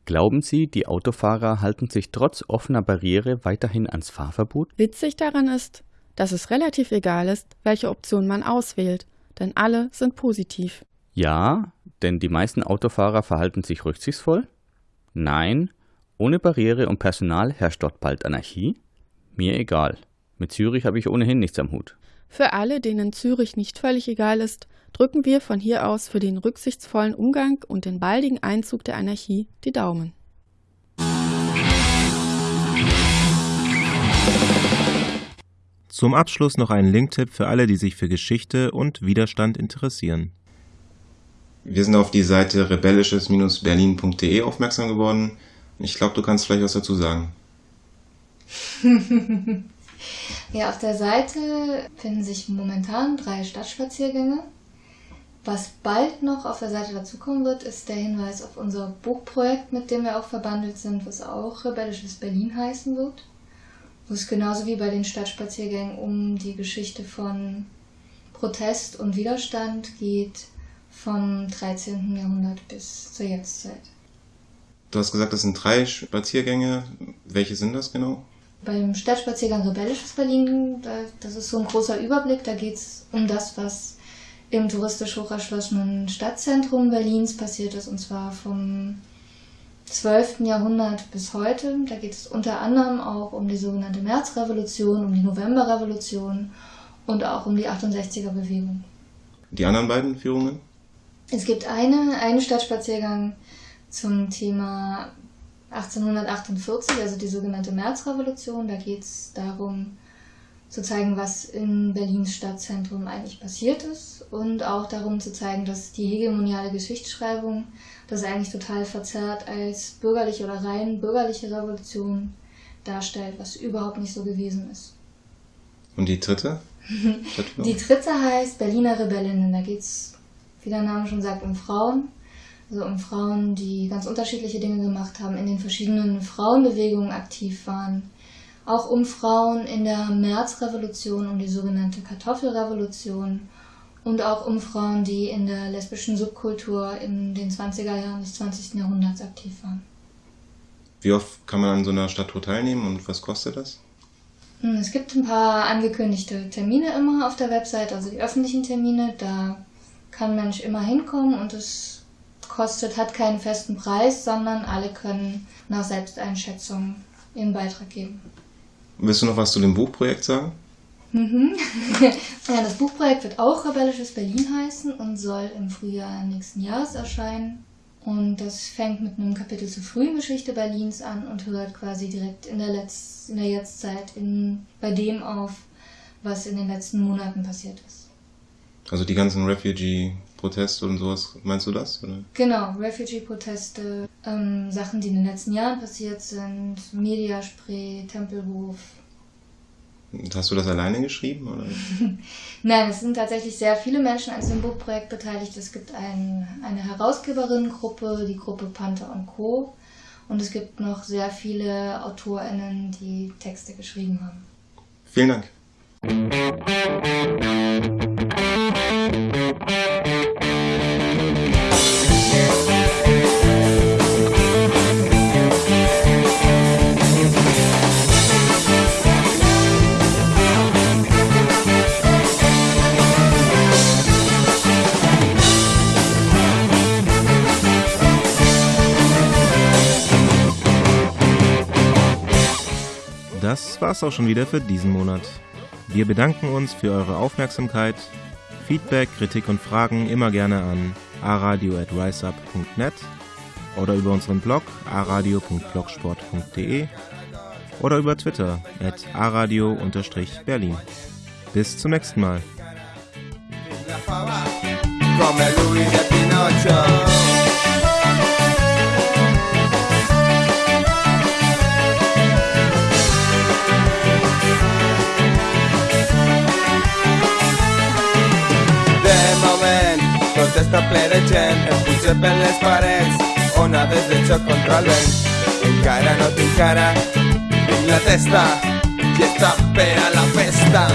Glauben Sie, die Autofahrer halten sich trotz offener Barriere weiterhin ans Fahrverbot? Witzig daran ist, dass es relativ egal ist, welche Option man auswählt, denn alle sind positiv. Ja, denn die meisten Autofahrer verhalten sich rücksichtsvoll? Nein, ohne Barriere und Personal herrscht dort bald Anarchie? Mir egal. Mit Zürich habe ich ohnehin nichts am Hut. Für alle, denen Zürich nicht völlig egal ist, drücken wir von hier aus für den rücksichtsvollen Umgang und den baldigen Einzug der Anarchie die Daumen. Zum Abschluss noch ein Linktipp für alle, die sich für Geschichte und Widerstand interessieren. Wir sind auf die Seite rebellisches-berlin.de aufmerksam geworden. Ich glaube, du kannst vielleicht was dazu sagen. ja, auf der Seite finden sich momentan drei Stadtspaziergänge. Was bald noch auf der Seite dazukommen wird, ist der Hinweis auf unser Buchprojekt, mit dem wir auch verbandelt sind, was auch Rebellisches Berlin heißen wird. Wo es genauso wie bei den Stadtspaziergängen um die Geschichte von Protest und Widerstand geht, vom 13. Jahrhundert bis zur Jetztzeit. Du hast gesagt, das sind drei Spaziergänge. Welche sind das genau? Beim Stadtspaziergang Rebellisches Berlin, das ist so ein großer Überblick, da geht es um das, was im touristisch hoch erschlossenen Stadtzentrum Berlins passiert ist, und zwar vom 12. Jahrhundert bis heute. Da geht es unter anderem auch um die sogenannte Märzrevolution, um die Novemberrevolution und auch um die 68er Bewegung. Die anderen beiden Führungen? Es gibt eine, einen Stadtspaziergang zum Thema 1848, also die sogenannte Märzrevolution. Da geht es darum, zu zeigen, was in Berlins Stadtzentrum eigentlich passiert ist und auch darum zu zeigen, dass die hegemoniale Geschichtsschreibung das eigentlich total verzerrt als bürgerliche oder rein bürgerliche Revolution darstellt, was überhaupt nicht so gewesen ist. Und die dritte? die dritte heißt Berliner Rebellinnen. Da geht es, wie der Name schon sagt, um Frauen. Also um Frauen, die ganz unterschiedliche Dinge gemacht haben, in den verschiedenen Frauenbewegungen aktiv waren auch um Frauen in der Märzrevolution, um die sogenannte Kartoffelrevolution und auch um Frauen, die in der lesbischen Subkultur in den 20er Jahren des 20. Jahrhunderts aktiv waren. Wie oft kann man an so einer Stadttour teilnehmen und was kostet das? Hm, es gibt ein paar angekündigte Termine immer auf der Website, also die öffentlichen Termine. Da kann ein Mensch immer hinkommen und es kostet, hat keinen festen Preis, sondern alle können nach Selbsteinschätzung ihren Beitrag geben. Willst du noch was zu dem Buchprojekt sagen? Mhm. ja, das Buchprojekt wird auch Rebellisches Berlin heißen und soll im Frühjahr nächsten Jahres erscheinen. Und das fängt mit einem Kapitel zur frühen Geschichte Berlins an und hört quasi direkt in der, Letz-, in der Jetztzeit in, bei dem auf, was in den letzten Monaten passiert ist. Also die ganzen Refugee-Proteste und sowas, meinst du das? Oder? Genau, Refugee-Proteste, ähm, Sachen, die in den letzten Jahren passiert sind, Mediaspray, Tempelhof. Hast du das alleine geschrieben? Oder? Nein, es sind tatsächlich sehr viele Menschen an diesem Buchprojekt beteiligt. Es gibt ein, eine Herausgeberinnengruppe, die Gruppe Panther und Co. Und es gibt noch sehr viele AutorInnen, die Texte geschrieben haben. Vielen Dank. Das war's auch schon wieder für diesen Monat. Wir bedanken uns für eure Aufmerksamkeit. Feedback, Kritik und Fragen immer gerne an aradio@riseup.net oder über unseren Blog aradio.blogsport.de oder über Twitter at aradio-berlin. Bis zum nächsten Mal. Gent Em puja per les parets Onades de xoc contra el vent Encara no tinc cara Tinc la testa I està per a la festa